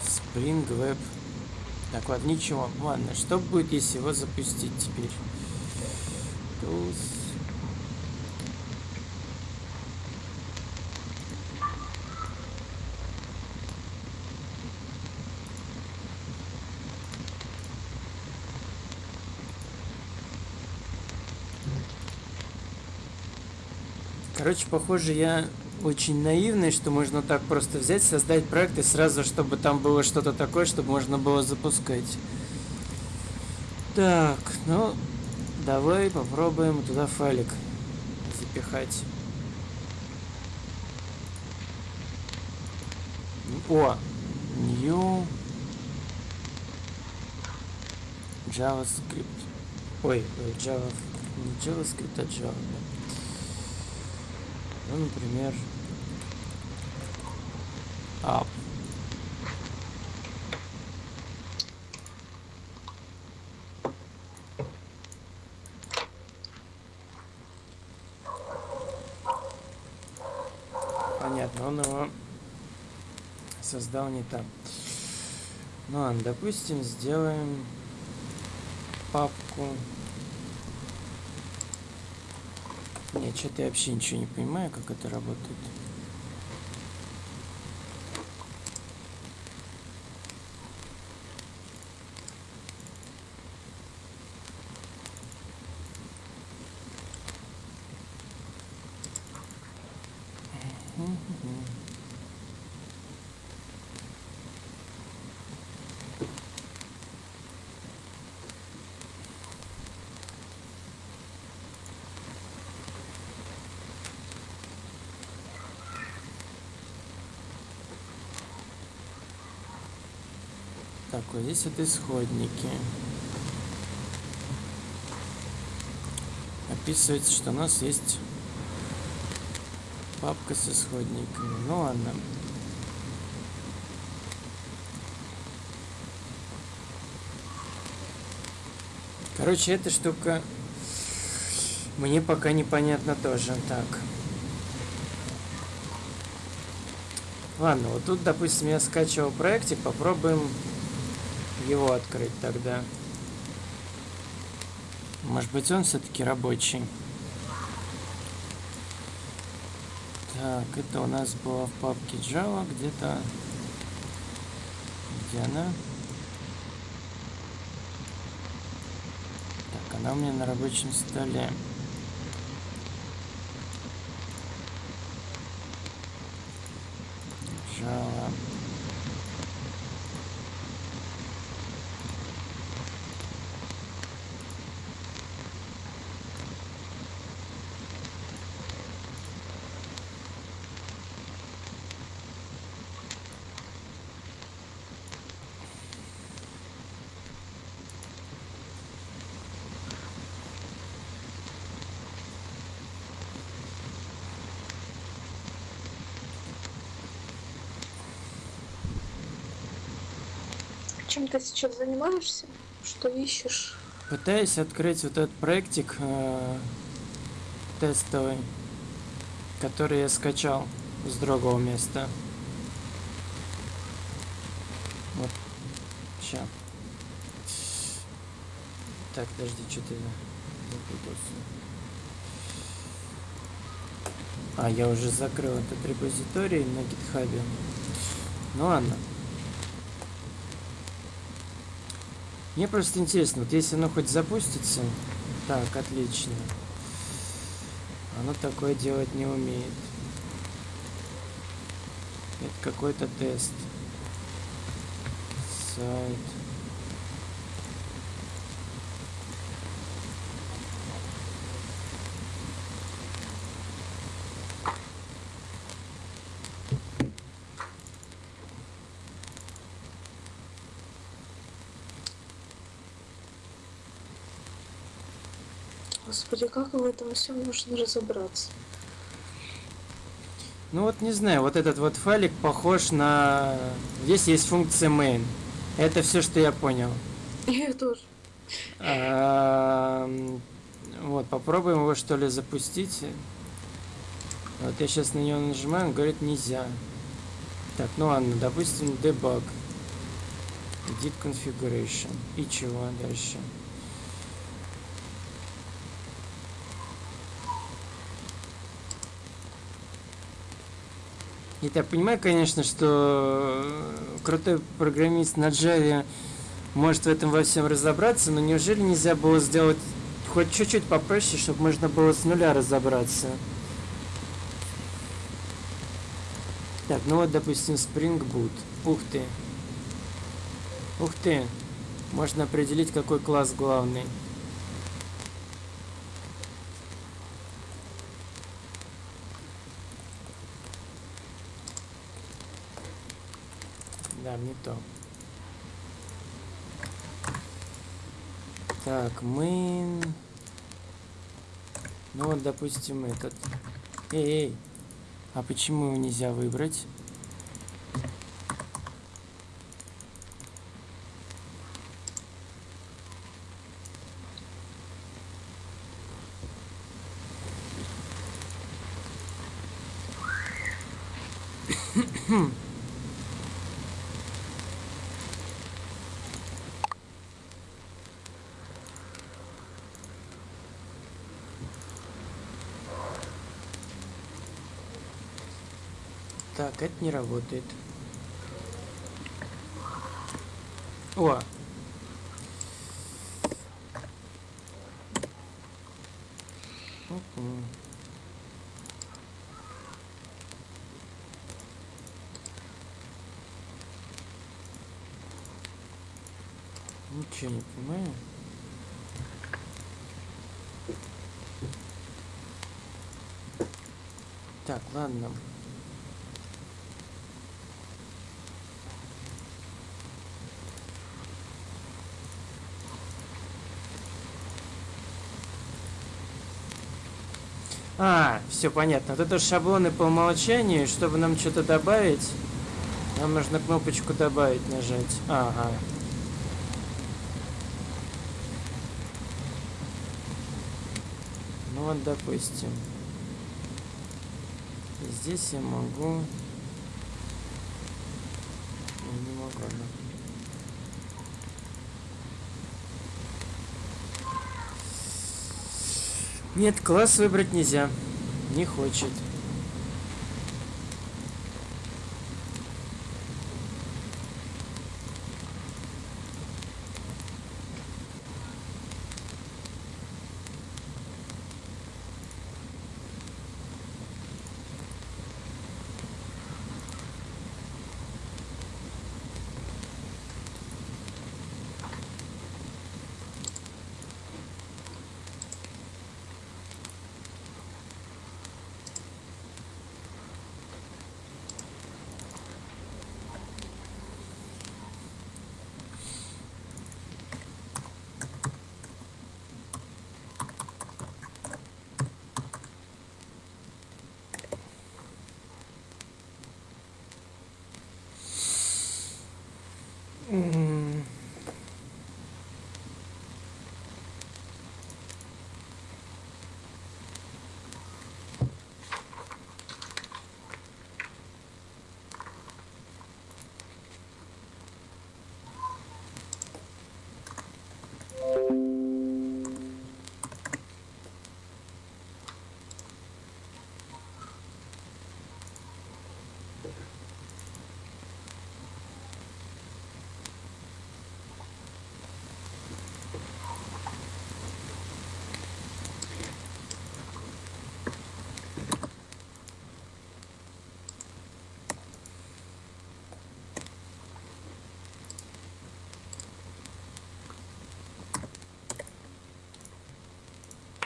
Spring Web. Так, вот, ничего. Ладно, что будет, если его запустить теперь? Короче, похоже, я очень наивный, что можно так просто взять, создать проект и сразу, чтобы там было что-то такое, чтобы можно было запускать. Так, ну, давай попробуем туда файлик запихать. О, new JavaScript. Ой, Java, не JavaScript, а Java. Ну, например, up. Понятно, он его создал не там. Ну ладно, допустим, сделаем папку Нет, что-то я вообще ничего не понимаю, как это работает. Так, вот здесь вот исходники. Описывается, что у нас есть папка с исходниками. Ну ладно. Короче, эта штука мне пока непонятно тоже. Так. Ладно, вот тут, допустим, я скачивал проектик, попробуем его открыть тогда. Может быть, он все-таки рабочий. Так, это у нас было в папке Java где-то. Где она? Так, она у меня на рабочем столе. Java. Чем ты сейчас занимаешься? Что ищешь? Пытаюсь открыть вот этот проектик э, тестовый, который я скачал с другого места. Вот. Сейчас. Так, подожди, что ты запутался? А, я уже закрыл этот репозиторий на гитхабе. Ну ладно. Мне просто интересно, вот если оно хоть запустится... Так, отлично. Оно такое делать не умеет. Это какой-то тест. Сайт. Господи, как в этом всем можно разобраться? Ну вот не знаю, вот этот вот файлик похож на... Здесь есть функция main. Это все, что я понял. Я тоже. А, Вот, попробуем его что ли запустить. Вот я сейчас на него нажимаю, он говорит нельзя. Так, ну ладно, допустим, debug. Edit configuration. И чего дальше? И я понимаю, конечно, что крутой программист на Java может в этом во всем разобраться, но неужели нельзя было сделать хоть чуть-чуть попроще, чтобы можно было с нуля разобраться? Так, ну вот, допустим, Spring Boot. Ух ты. Ух ты. Можно определить, какой класс главный. Да, не то. Так, мы... Ну вот, допустим, этот. Эй, эй. А почему его нельзя выбрать? Так, это не работает. О! Мгм. Ничего не понимаю. Так, ладно. А, все понятно. Вот это шаблоны по умолчанию, чтобы нам что-то добавить, нам нужно кнопочку добавить нажать. Ага. Ну вот, допустим. Здесь я могу... Я не могу, да. Нет, класс выбрать нельзя. Не хочет.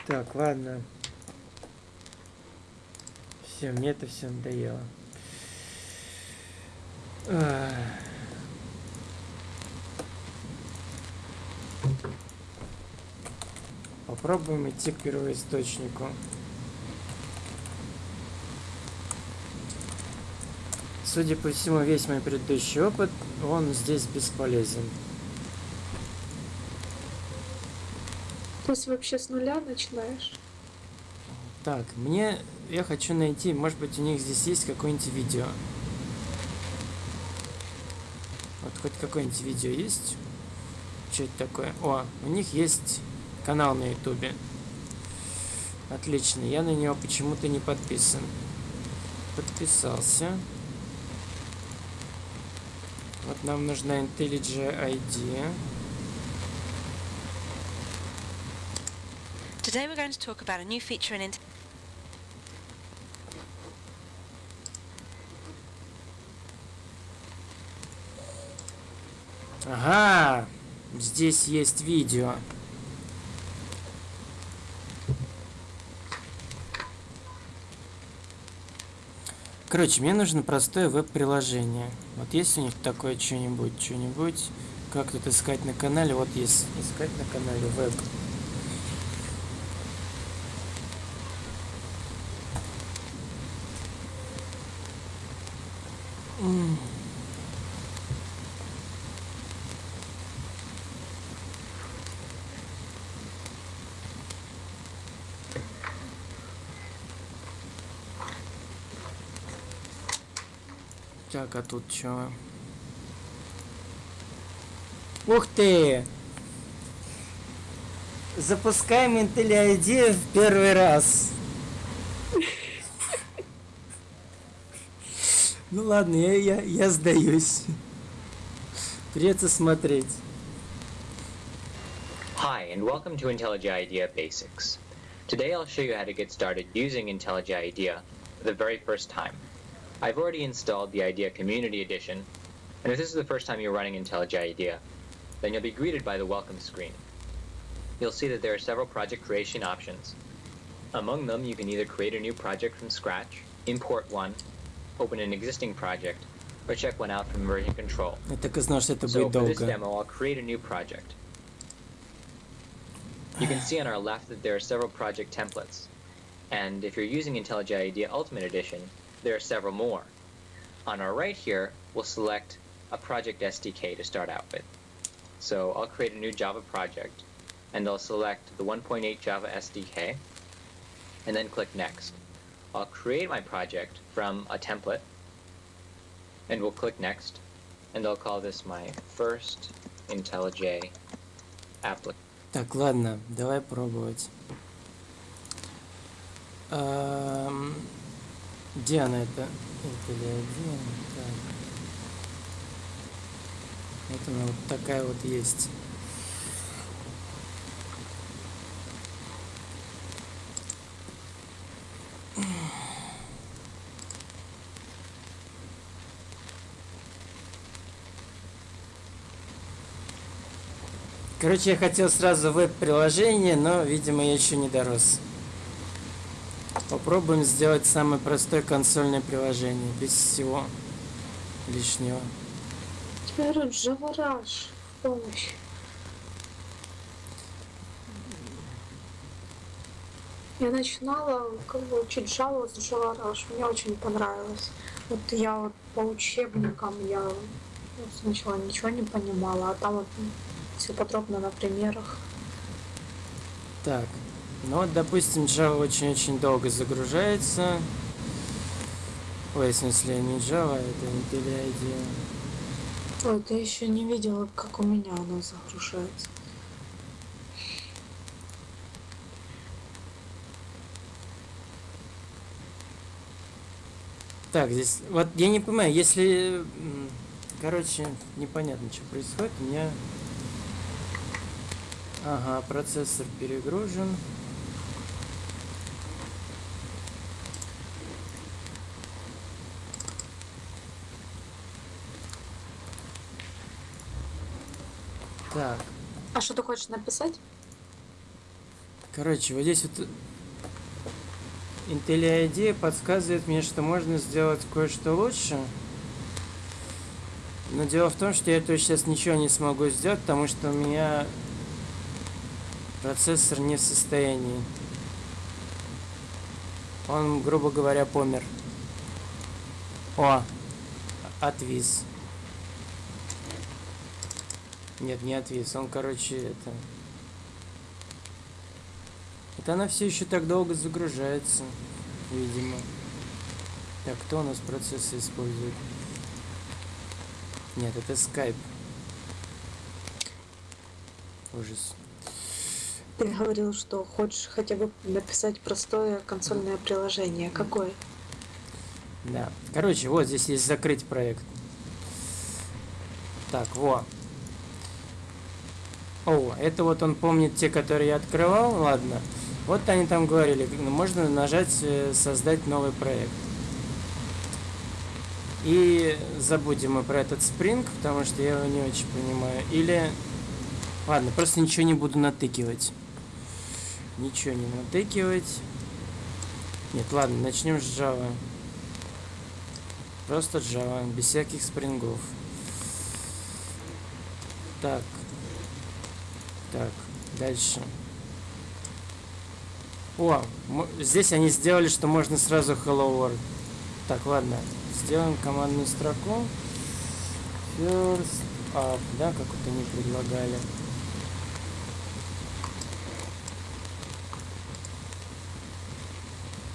Так, ладно. Все, мне это все надоело. Ах. Попробуем идти к первоисточнику. Судя по всему, весь мой предыдущий опыт, он здесь бесполезен. Есть вообще с нуля начинаешь? Так, мне... Я хочу найти, может быть, у них здесь есть какое-нибудь видео. Вот хоть какое-нибудь видео есть? Что это такое? О, у них есть канал на ютубе. Отлично, я на него почему-то не подписан. Подписался. Вот нам нужна IntelliJ ID. Today we're going to talk about a new feature in Int- Ага, здесь есть видео. Короче, мне нужно простое веб-приложение. Вот есть у них такое что-нибудь, что-нибудь, как тут искать на канале? Вот есть искать на канале веб. М. Так, а тут что? Ух ты! Запускаем Intel ID в первый раз. Ну ладно, я, я, я сдаюсь. Придется смотреть. Hi, and welcome to IntelliJ IDEA Basics. Today I'll show you how to get started using IntelliJ IDEA for the very first time. I've already installed the IDEA Community Edition, and if this is the first time you're running IntelliJ IDEA, then you'll be greeted by the welcome screen. You'll see that there are several project creation options. Among them, you can either create a new project from scratch, import one, open an existing project, or check one out from version control. Я так и знал, что это So будет for this долго. demo, I'll create a new project. You can see on our left that there are several project templates. And if you're using IntelliJ IDEA Ultimate Edition, there are several more. On our right here, we'll select a project SDK to start out with. So I'll create a new Java project, and I'll select the 1.8 Java SDK. and then click Next. I'll create my project from a template, and we'll click Next, and I'll call this my first IntelliJ application. Так, ладно, давай пробовать. Ам, Где она это? Это ли один? Так. Вот она вот такая вот есть. Короче, я хотел сразу веб-приложение, но, видимо, я еще не дорос. Попробуем сделать самое простое консольное приложение, без всего лишнего. Rush. В помощь. Я начинала как бы учить Java с Java. Мне очень понравилось. Вот я вот по учебникам я ну, сначала ничего не понимала, а там вот все подробно на примерах. Так, ну вот, допустим, Java очень-очень долго загружается. Ой, в смысле, не Java, это IntelliJ. Ой, ты еще не видела, как у меня оно загружается. Так, здесь, вот я не понимаю, если, короче, непонятно, что происходит, у меня, ага, процессор перегружен. Так, А что ты хочешь написать? короче, вот здесь вот IntelliID подсказывает мне, что можно сделать кое-что лучше. Но дело в том, что я этого сейчас ничего не смогу сделать, потому что у меня процессор не в состоянии. Он, грубо говоря, помер. О, отвис. Нет, не отвис. Он, короче, это... Это она все еще так долго загружается, видимо. Так, кто у нас процессы использует? Нет, это скайп. Ужас. Ты говорил, что хочешь хотя бы написать простое консольное приложение. Какое? Да. Короче, вот здесь есть закрыть проект. Так, во. О, это вот он помнит те, которые я открывал. Ладно. Вот они там говорили, ну, можно нажать э, создать новый проект. И забудем мы про этот спринг, потому что я его не очень понимаю. Или... Ладно, просто ничего не буду натыкивать. Ничего не натыкивать. Нет, ладно, начнем с Java. Просто Java, без всяких спрингов. Так. Так, дальше. О, здесь они сделали, что можно сразу Hello World. Так, ладно. Сделаем командную строку. First up, да, как вот они предлагали.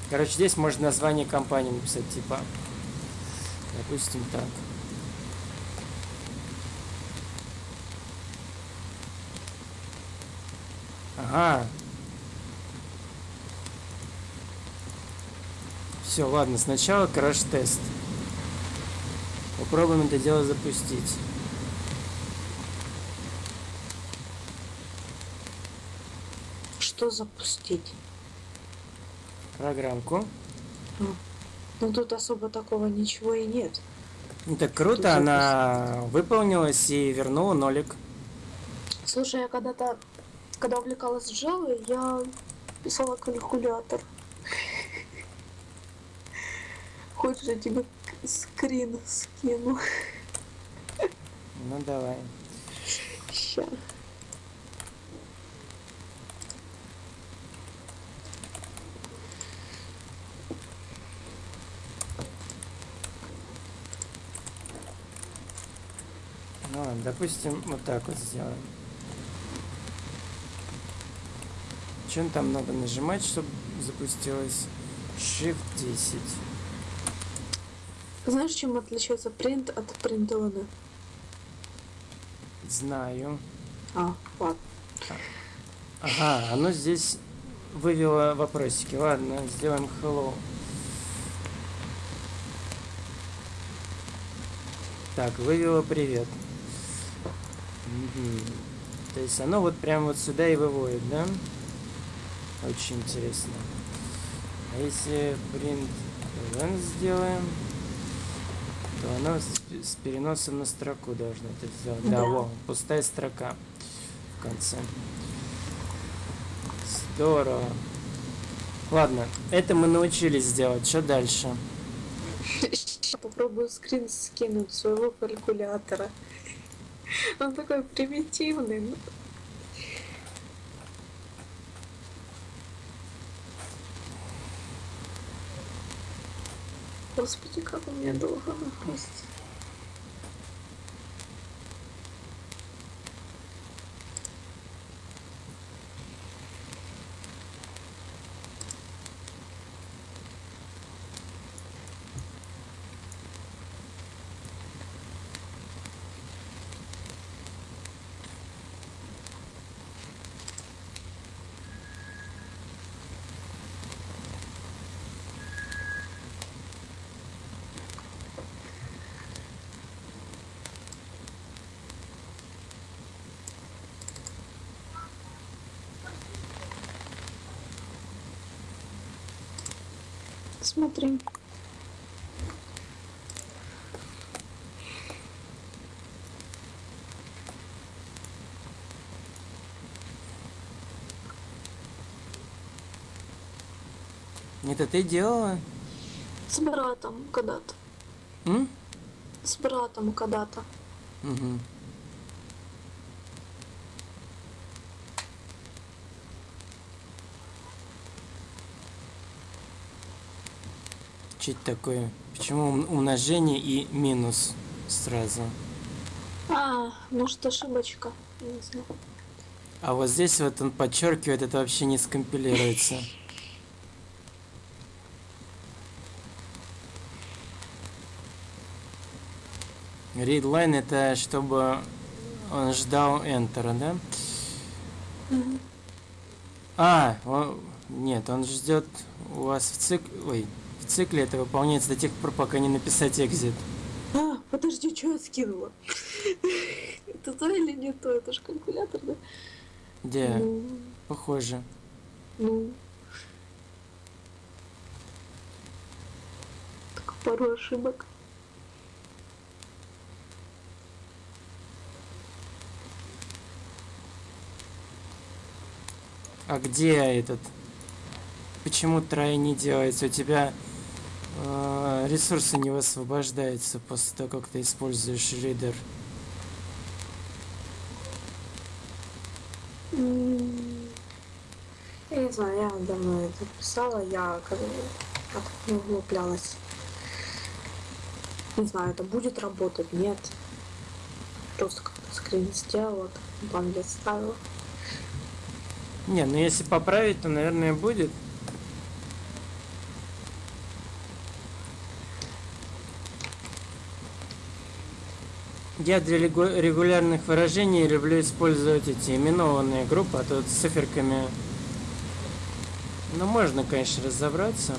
Короче, здесь можно название компании написать, типа, допустим, так. Ага. Все, ладно, сначала краш-тест. Попробуем это дело запустить. Что запустить? Программку. Ну тут особо такого ничего и нет. Ну так Тут круто, она выполнилась и вернула нолик. Слушай, я когда-то, когда увлекалась Java, я писала калькулятор. Хочешь, я тебе скрин скину? Ну давай. Ща. Ну ладно, допустим, вот так вот сделаем. Что там надо нажимать, чтобы запустилось? Shift 10. Знаешь, чем отличается принт от принтлана? Знаю. А, ладно. Ага, оно здесь вывело вопросики. Ладно, сделаем hello. Так, вывело привет. Мгм. То есть оно вот прям вот сюда и выводит, да? Очень интересно. А если print event сделаем, то оно с, с переносом на строку должно это сделать. Да, Да. во, пустая строка в конце. Здорово. Ладно, это мы научились сделать. Что дальше? Попробую скрин скинуть своего калькулятора. Он такой примитивный. Господи, как у меня долго напасть. Смотри. Это ты делала? С братом когда-то. С братом когда-то. Мгм. Что это такое? Почему ум- умножение и минус сразу? А, может ошибочка. Не знаю. А вот здесь вот он подчеркивает, это вообще не скомпилируется. Readline это чтобы он ждал Enter, да? А, он- нет, он ждет у вас в цикле, ой, цикле это выполняется до тех пор, пока не написать exit. А, подожди, что я скинула? Это то или не то? Это же калькулятор, да? Где? Ну, Похоже. ну. Так пару ошибок. А где этот? Почему трай не делается? У тебя ресурсы не высвобождаются после того, как ты используешь ридер. Я не знаю, я давно это писала, я как бы не углублялась. Не знаю, это будет работать, нет. Просто как-то скрин сделала, там я ставила. Не, ну если поправить, то, наверное, будет. Я для регу- регулярных выражений люблю использовать эти именованные группы, а то с циферками... Ну, можно, конечно, разобраться.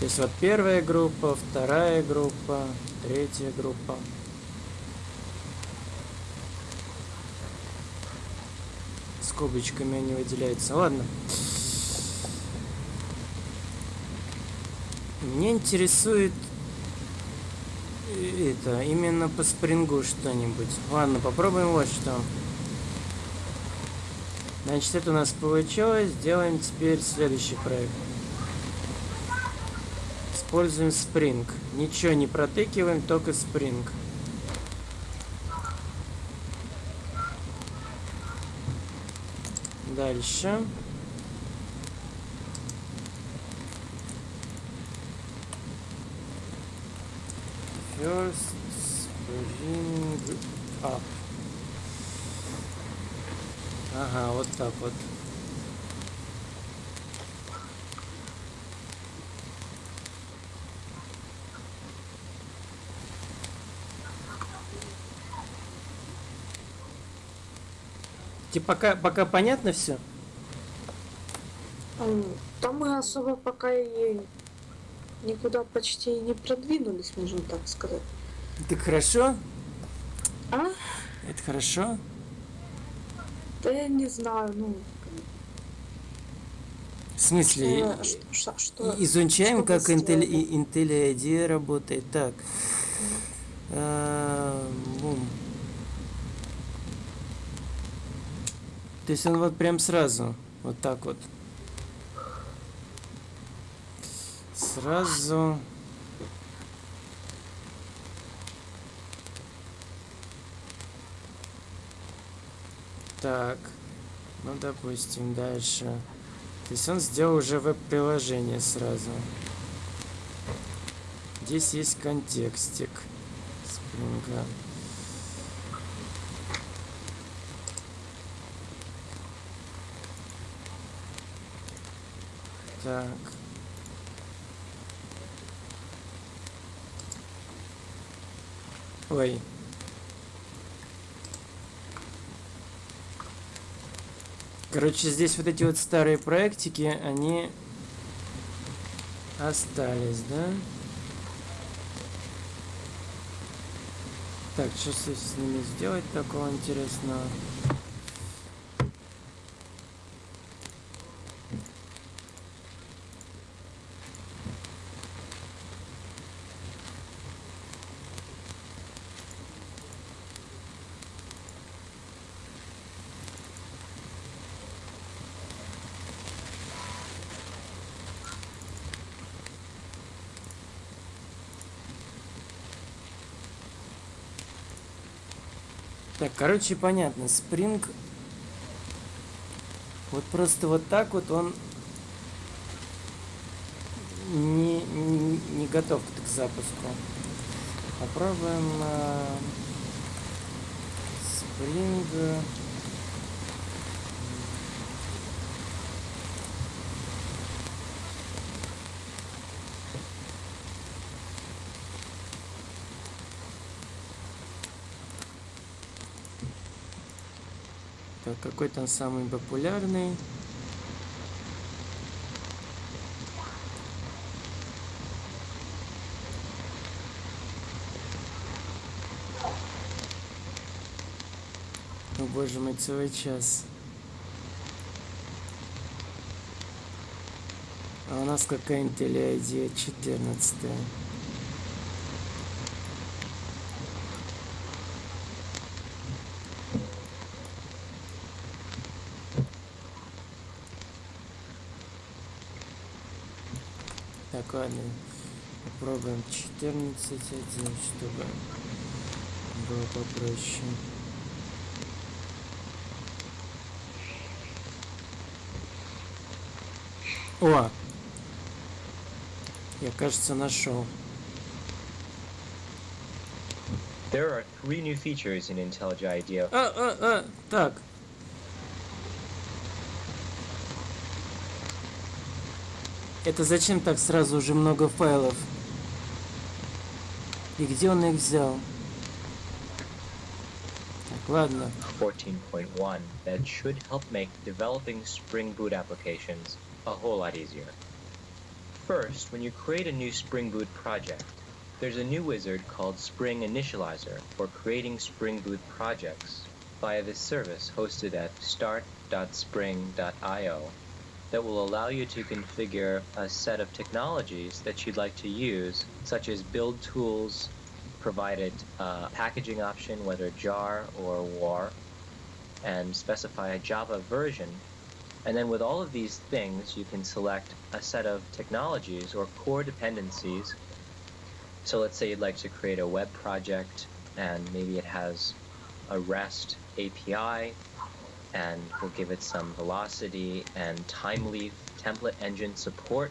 То есть вот первая группа, вторая группа, третья группа. Скобочками они выделяются. Ладно. Меня интересует это именно по спрингу что-нибудь. Ладно, попробуем вот что. Значит, это у нас получилось. Делаем теперь следующий проект. Используем Spring. Ничего не протыкиваем, только Spring. Дальше Spring Up. Ага, вот так вот. Тебе пока, пока понятно все? М, Там мы особо пока и никуда почти не продвинулись, можно так сказать. Так хорошо? А? Это хорошо? Да я не знаю, ну, В смысле, ш- что... и- изучаем, что как Intel, Intel ID работает. Так. А, бум. То есть он вот прям сразу, вот так вот. Сразу. Так. Ну, допустим, дальше. То есть он сделал уже веб-приложение сразу. Здесь есть контекстик. Спринга. Так. Ой. Короче, здесь вот эти вот старые проектики, они остались, да? Так, что с ними сделать такого интересного? Короче, понятно. Spring вот просто вот так вот он не, не, не готов к запуску. Попробуем э. Так, какой там самый популярный? О боже мой, целый час. А у нас какая Intel ID 14 Так, ладно. Попробуем 14.1, чтобы было попроще. О! Я, кажется, нашел. There are three new features in IntelliJ IDEA. А, а, а, так. Это зачем так сразу уже много файлов? И где он их взял? Так, ладно. 14.1 that should help make developing Spring Boot applications a whole lot easier. First, when you create a new Spring Boot project, there's a new wizard called Spring Initializer for creating Spring Boot projects via this service hosted at start.spring.io that will allow you to configure a set of technologies that you'd like to use, such as build tools, provided a packaging option, whether jar or war, and specify a Java version. And then with all of these things, you can select a set of technologies or core dependencies. So let's say you'd like to create a web project, and maybe it has a REST API, and we'll give it some velocity and time leaf template engine support.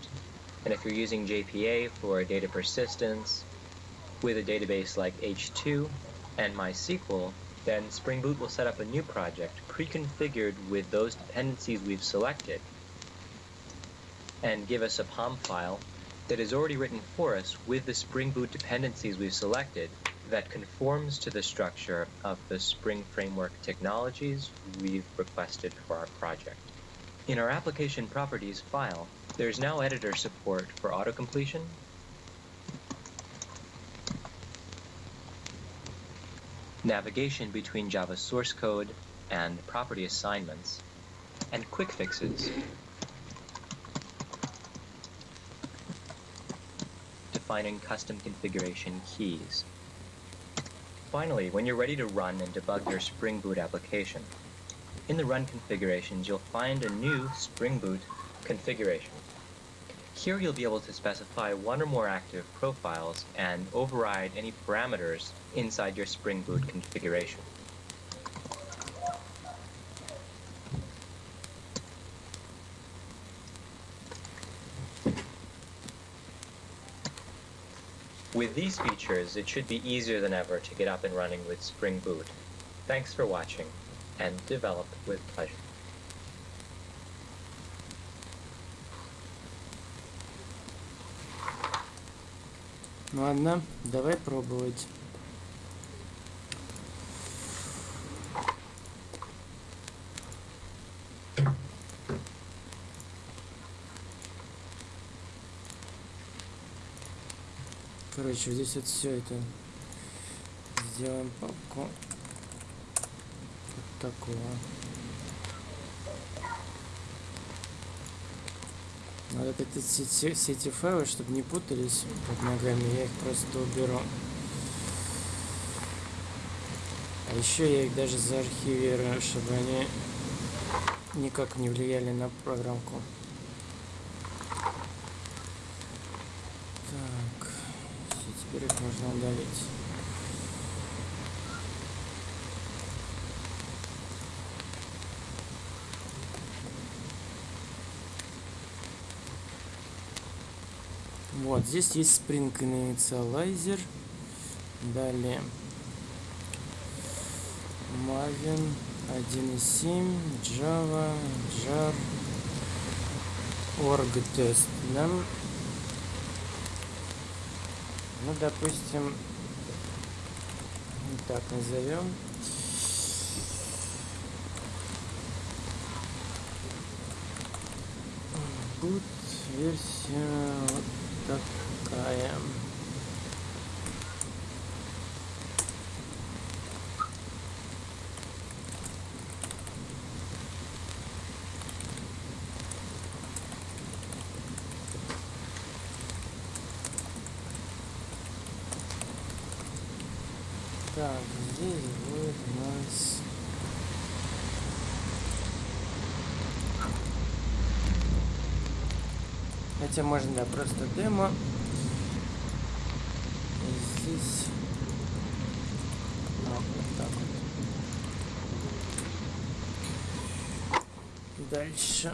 And if you're using JPA for data persistence with a database like H2 and MySQL, then Spring Boot will set up a new project pre-configured with those dependencies we've selected and give us a POM file that is already written for us with the Spring Boot dependencies we've selected that conforms to the structure of the Spring Framework technologies we've requested for our project. In our application properties file, there's now editor support for auto-completion, navigation between Java source code and property assignments, and quick fixes. Defining custom configuration keys. Finally, when you're ready to run and debug your Spring Boot application, in the Run configurations, you'll find a new Spring Boot configuration. Here you'll be able to specify one or more active profiles and override any parameters inside your Spring Boot configuration. With these features, it should be easier than ever to get up and running with Spring Boot. Thanks for watching, and develop with pleasure. Ладно, давай пробовать. Короче, здесь вот все это сделаем папку вот такого. Надо вот эти все, все- эти файлы, чтобы не путались под ногами, я их просто уберу. А еще я их даже заархивирую, чтобы они никак не влияли на программку. Так, их можно удалить. Вот, здесь есть Spring Initializer. Далее. Maven 1.7, Java, Jar, Org тест. Да? Ну, допустим, так назовем. Boot версия вот такая. Так, здесь будет у нас... Хотя можно, да, просто демо. Здесь... А, вот так вот. Дальше.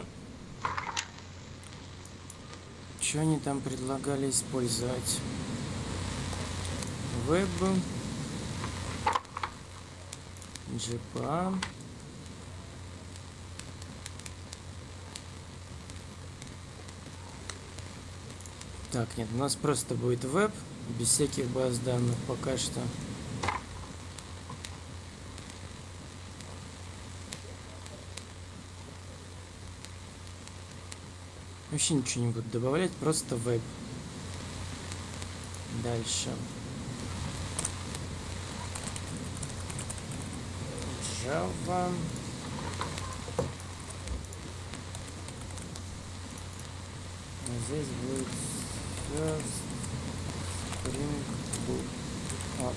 Что они там предлагали использовать? Веб. GPA. Так, нет, у нас просто будет веб, без всяких баз данных пока что. Вообще ничего не буду добавлять, просто веб. Дальше. Java. Здесь будет first Spring Boot. Вот.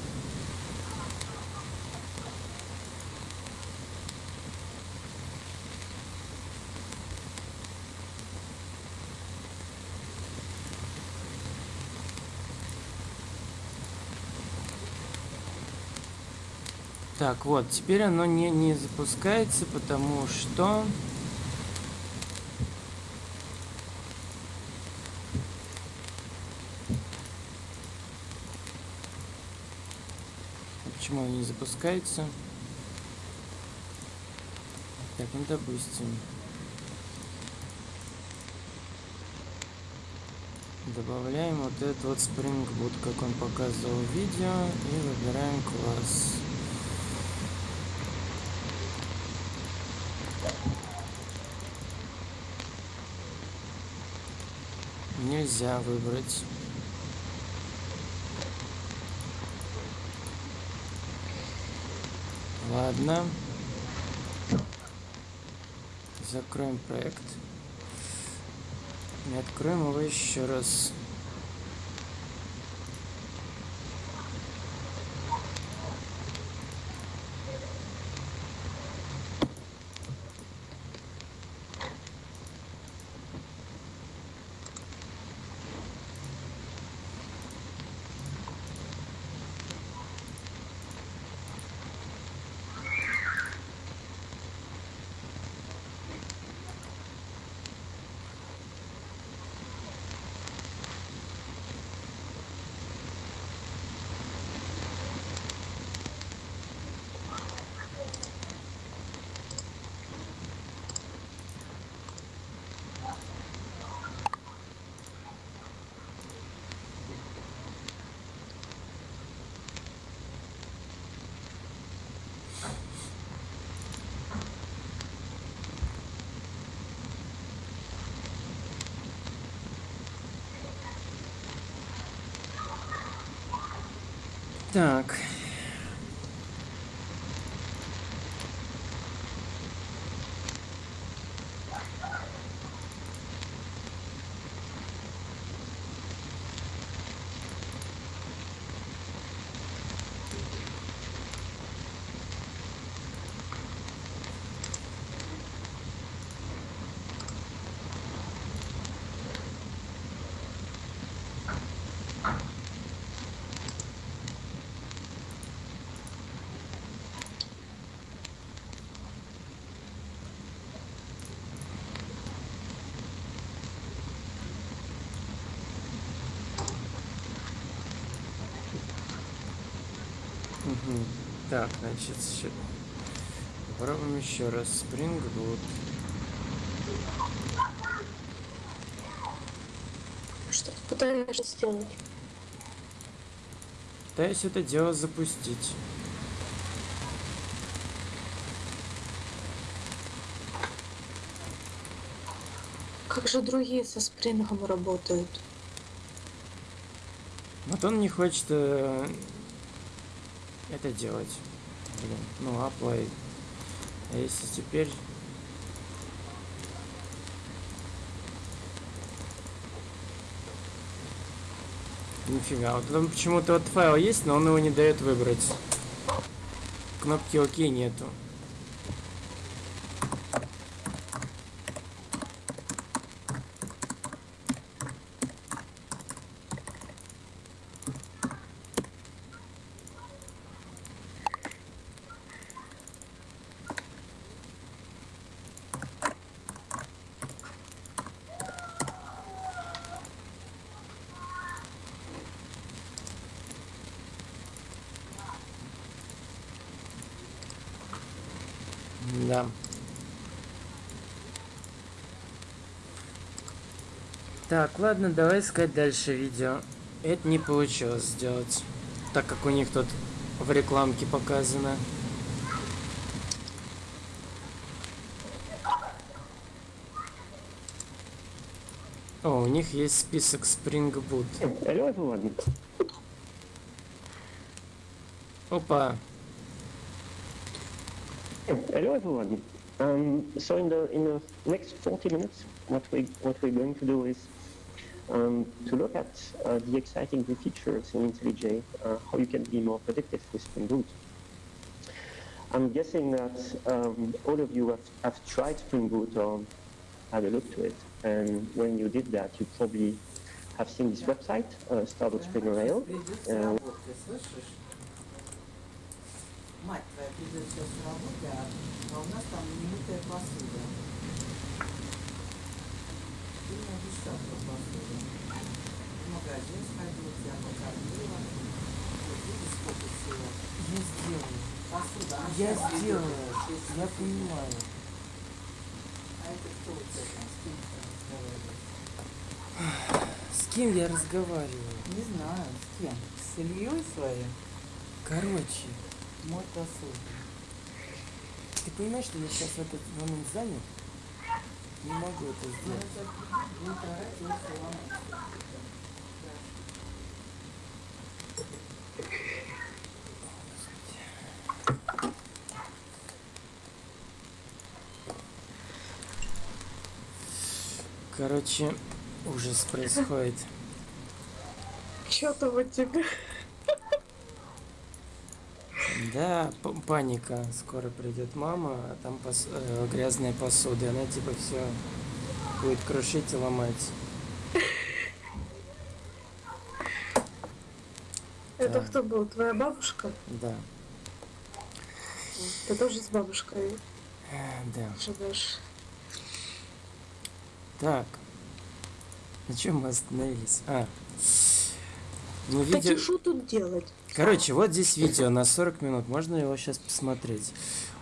Так, вот, теперь оно не, не запускается, потому что... Почему оно не запускается? Так, ну допустим. Добавляем вот этот вот Spring Boot, как он показывал в видео, и выбираем класс. Нельзя выбрать. Ладно. Закроем проект. И откроем его еще раз. Так. Так, значит, ща- попробуем еще раз. Boot. Что ты пытаешься сделать? Пытаюсь это дело запустить. Как же другие со спрингом работают? Вот он не хочет э, это делать. Блин, ну apply. А если теперь... Нифига, вот там почему-то вот файл есть, но он его не дает выбрать. Кнопки ОК нету. Да. Так, ладно, давай искать дальше видео. Это не получилось сделать, так как у них тут в рекламке показано. О, у них есть список Spring Boot. Опа, Hello everyone. Um, so in the in the next 40 minutes, what we what we're going to do is um, to look at uh, the exciting new features in IntelliJ, uh, how you can be more predictive with Spring Boot. I'm guessing that um, all of you have, have tried Spring Boot or had a look to it, and when you did that, you probably have seen this website, uh, start.spring.io. Придет с Uh, работы, слышишь? Мать твоя придет сейчас с работы, а, а у нас там немытая посуда. Про посуду. В магазин сходил, тебя покормила. Видишь, сколько всего. Я сделаю. Посуда. я сделаю, я понимаю. А это кто у тебя там с кем ты разговариваешь? С кем я разговариваю? Не знаю, с кем? С Ильей своим? Короче, Мой посуд. ты понимаешь, что я сейчас в этот момент занят? Не могу это сделать. Короче, ужас происходит. Что-то вот тебе. Да, п- паника. Скоро придет мама, а там пос- э, грязная посуда. Она типа все будет крушить и ломать. Это кто был? Твоя бабушка? Да, Ты тоже с бабушкой э, да. живешь? Так. На чем мы остановились? А. Ну, Так видео... и что тут делать? Короче, вот здесь видео на 40 минут. Можно его сейчас посмотреть?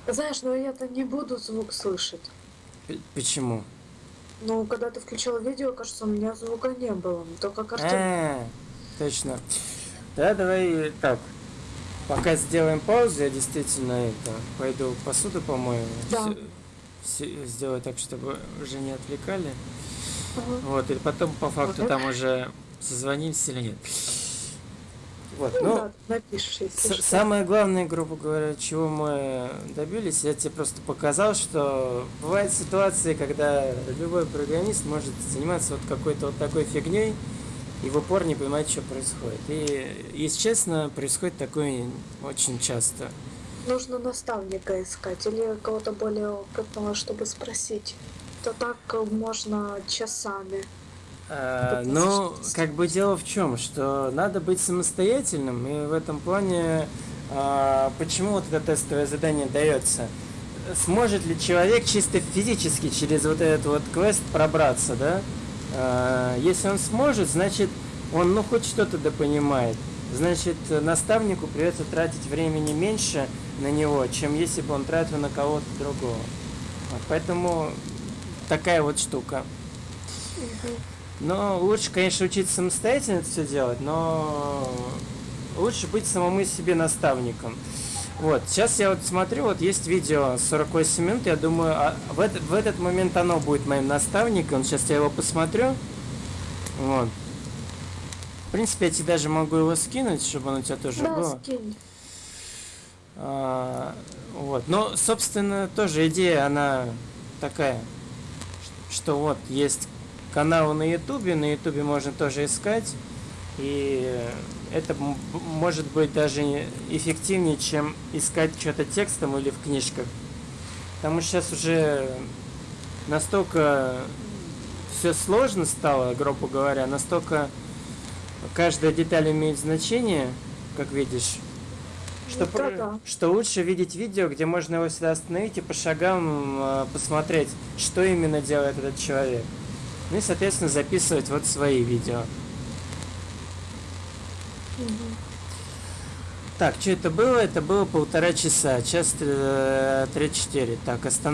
Знаешь, но я-то не буду звук слышать. П- Почему? Ну, когда ты включал видео, кажется, у меня звука не было. Только картинка. А, точно. Да, давай так. Пока сделаем паузу, я действительно это пойду посуду помою. Да. Сделаю так, чтобы уже не отвлекали. Ага. Вот, и потом по факту Ага. там уже созвонимся или нет. Вот, Ну, ну, да, напишешь, если. Самое главное, грубо говоря, чего мы добились, я тебе просто показал, что бывают ситуации, когда любой программист может заниматься вот какой-то вот такой фигней и в упор не понимать, что происходит. И, если честно, происходит такое очень часто. Нужно наставника искать или кого-то более опытного, чтобы спросить. То так можно часами. Ну, как бы дело в чем, что надо быть самостоятельным, и в этом плане, а, почему вот это тестовое задание дается? Сможет ли человек чисто физически через вот этот вот квест пробраться, да? А, если он сможет, значит, он, ну, хоть что-то да понимает. Значит, наставнику придется тратить времени меньше на него, чем если бы он тратил на кого-то другого. Вот, поэтому такая вот штука. Но лучше, конечно, учиться самостоятельно это все делать, но лучше быть самому себе наставником. Вот, сейчас я вот смотрю, вот есть видео 48 минут, я думаю, а в, этот, в этот момент оно будет моим наставником, сейчас я его посмотрю. Вот. В принципе, я тебе даже могу его скинуть, чтобы он у тебя тоже Да, был. скинь. А, вот. Но, собственно, тоже идея, она такая, что вот есть каналы на Ютубе, на Ютубе можно тоже искать, и это может быть даже не- эффективнее, чем искать что-то текстом или в книжках. Потому что сейчас уже настолько все сложно стало, грубо говоря, настолько каждая деталь имеет значение, как видишь, что, Ну, про- да-да. что лучше видеть видео, где можно его всегда остановить и по шагам э, посмотреть, что именно делает этот человек. Ну и, соответственно, записывать вот свои видео. Так, что это было? Это было полтора часа, час э, 34. Так, останов...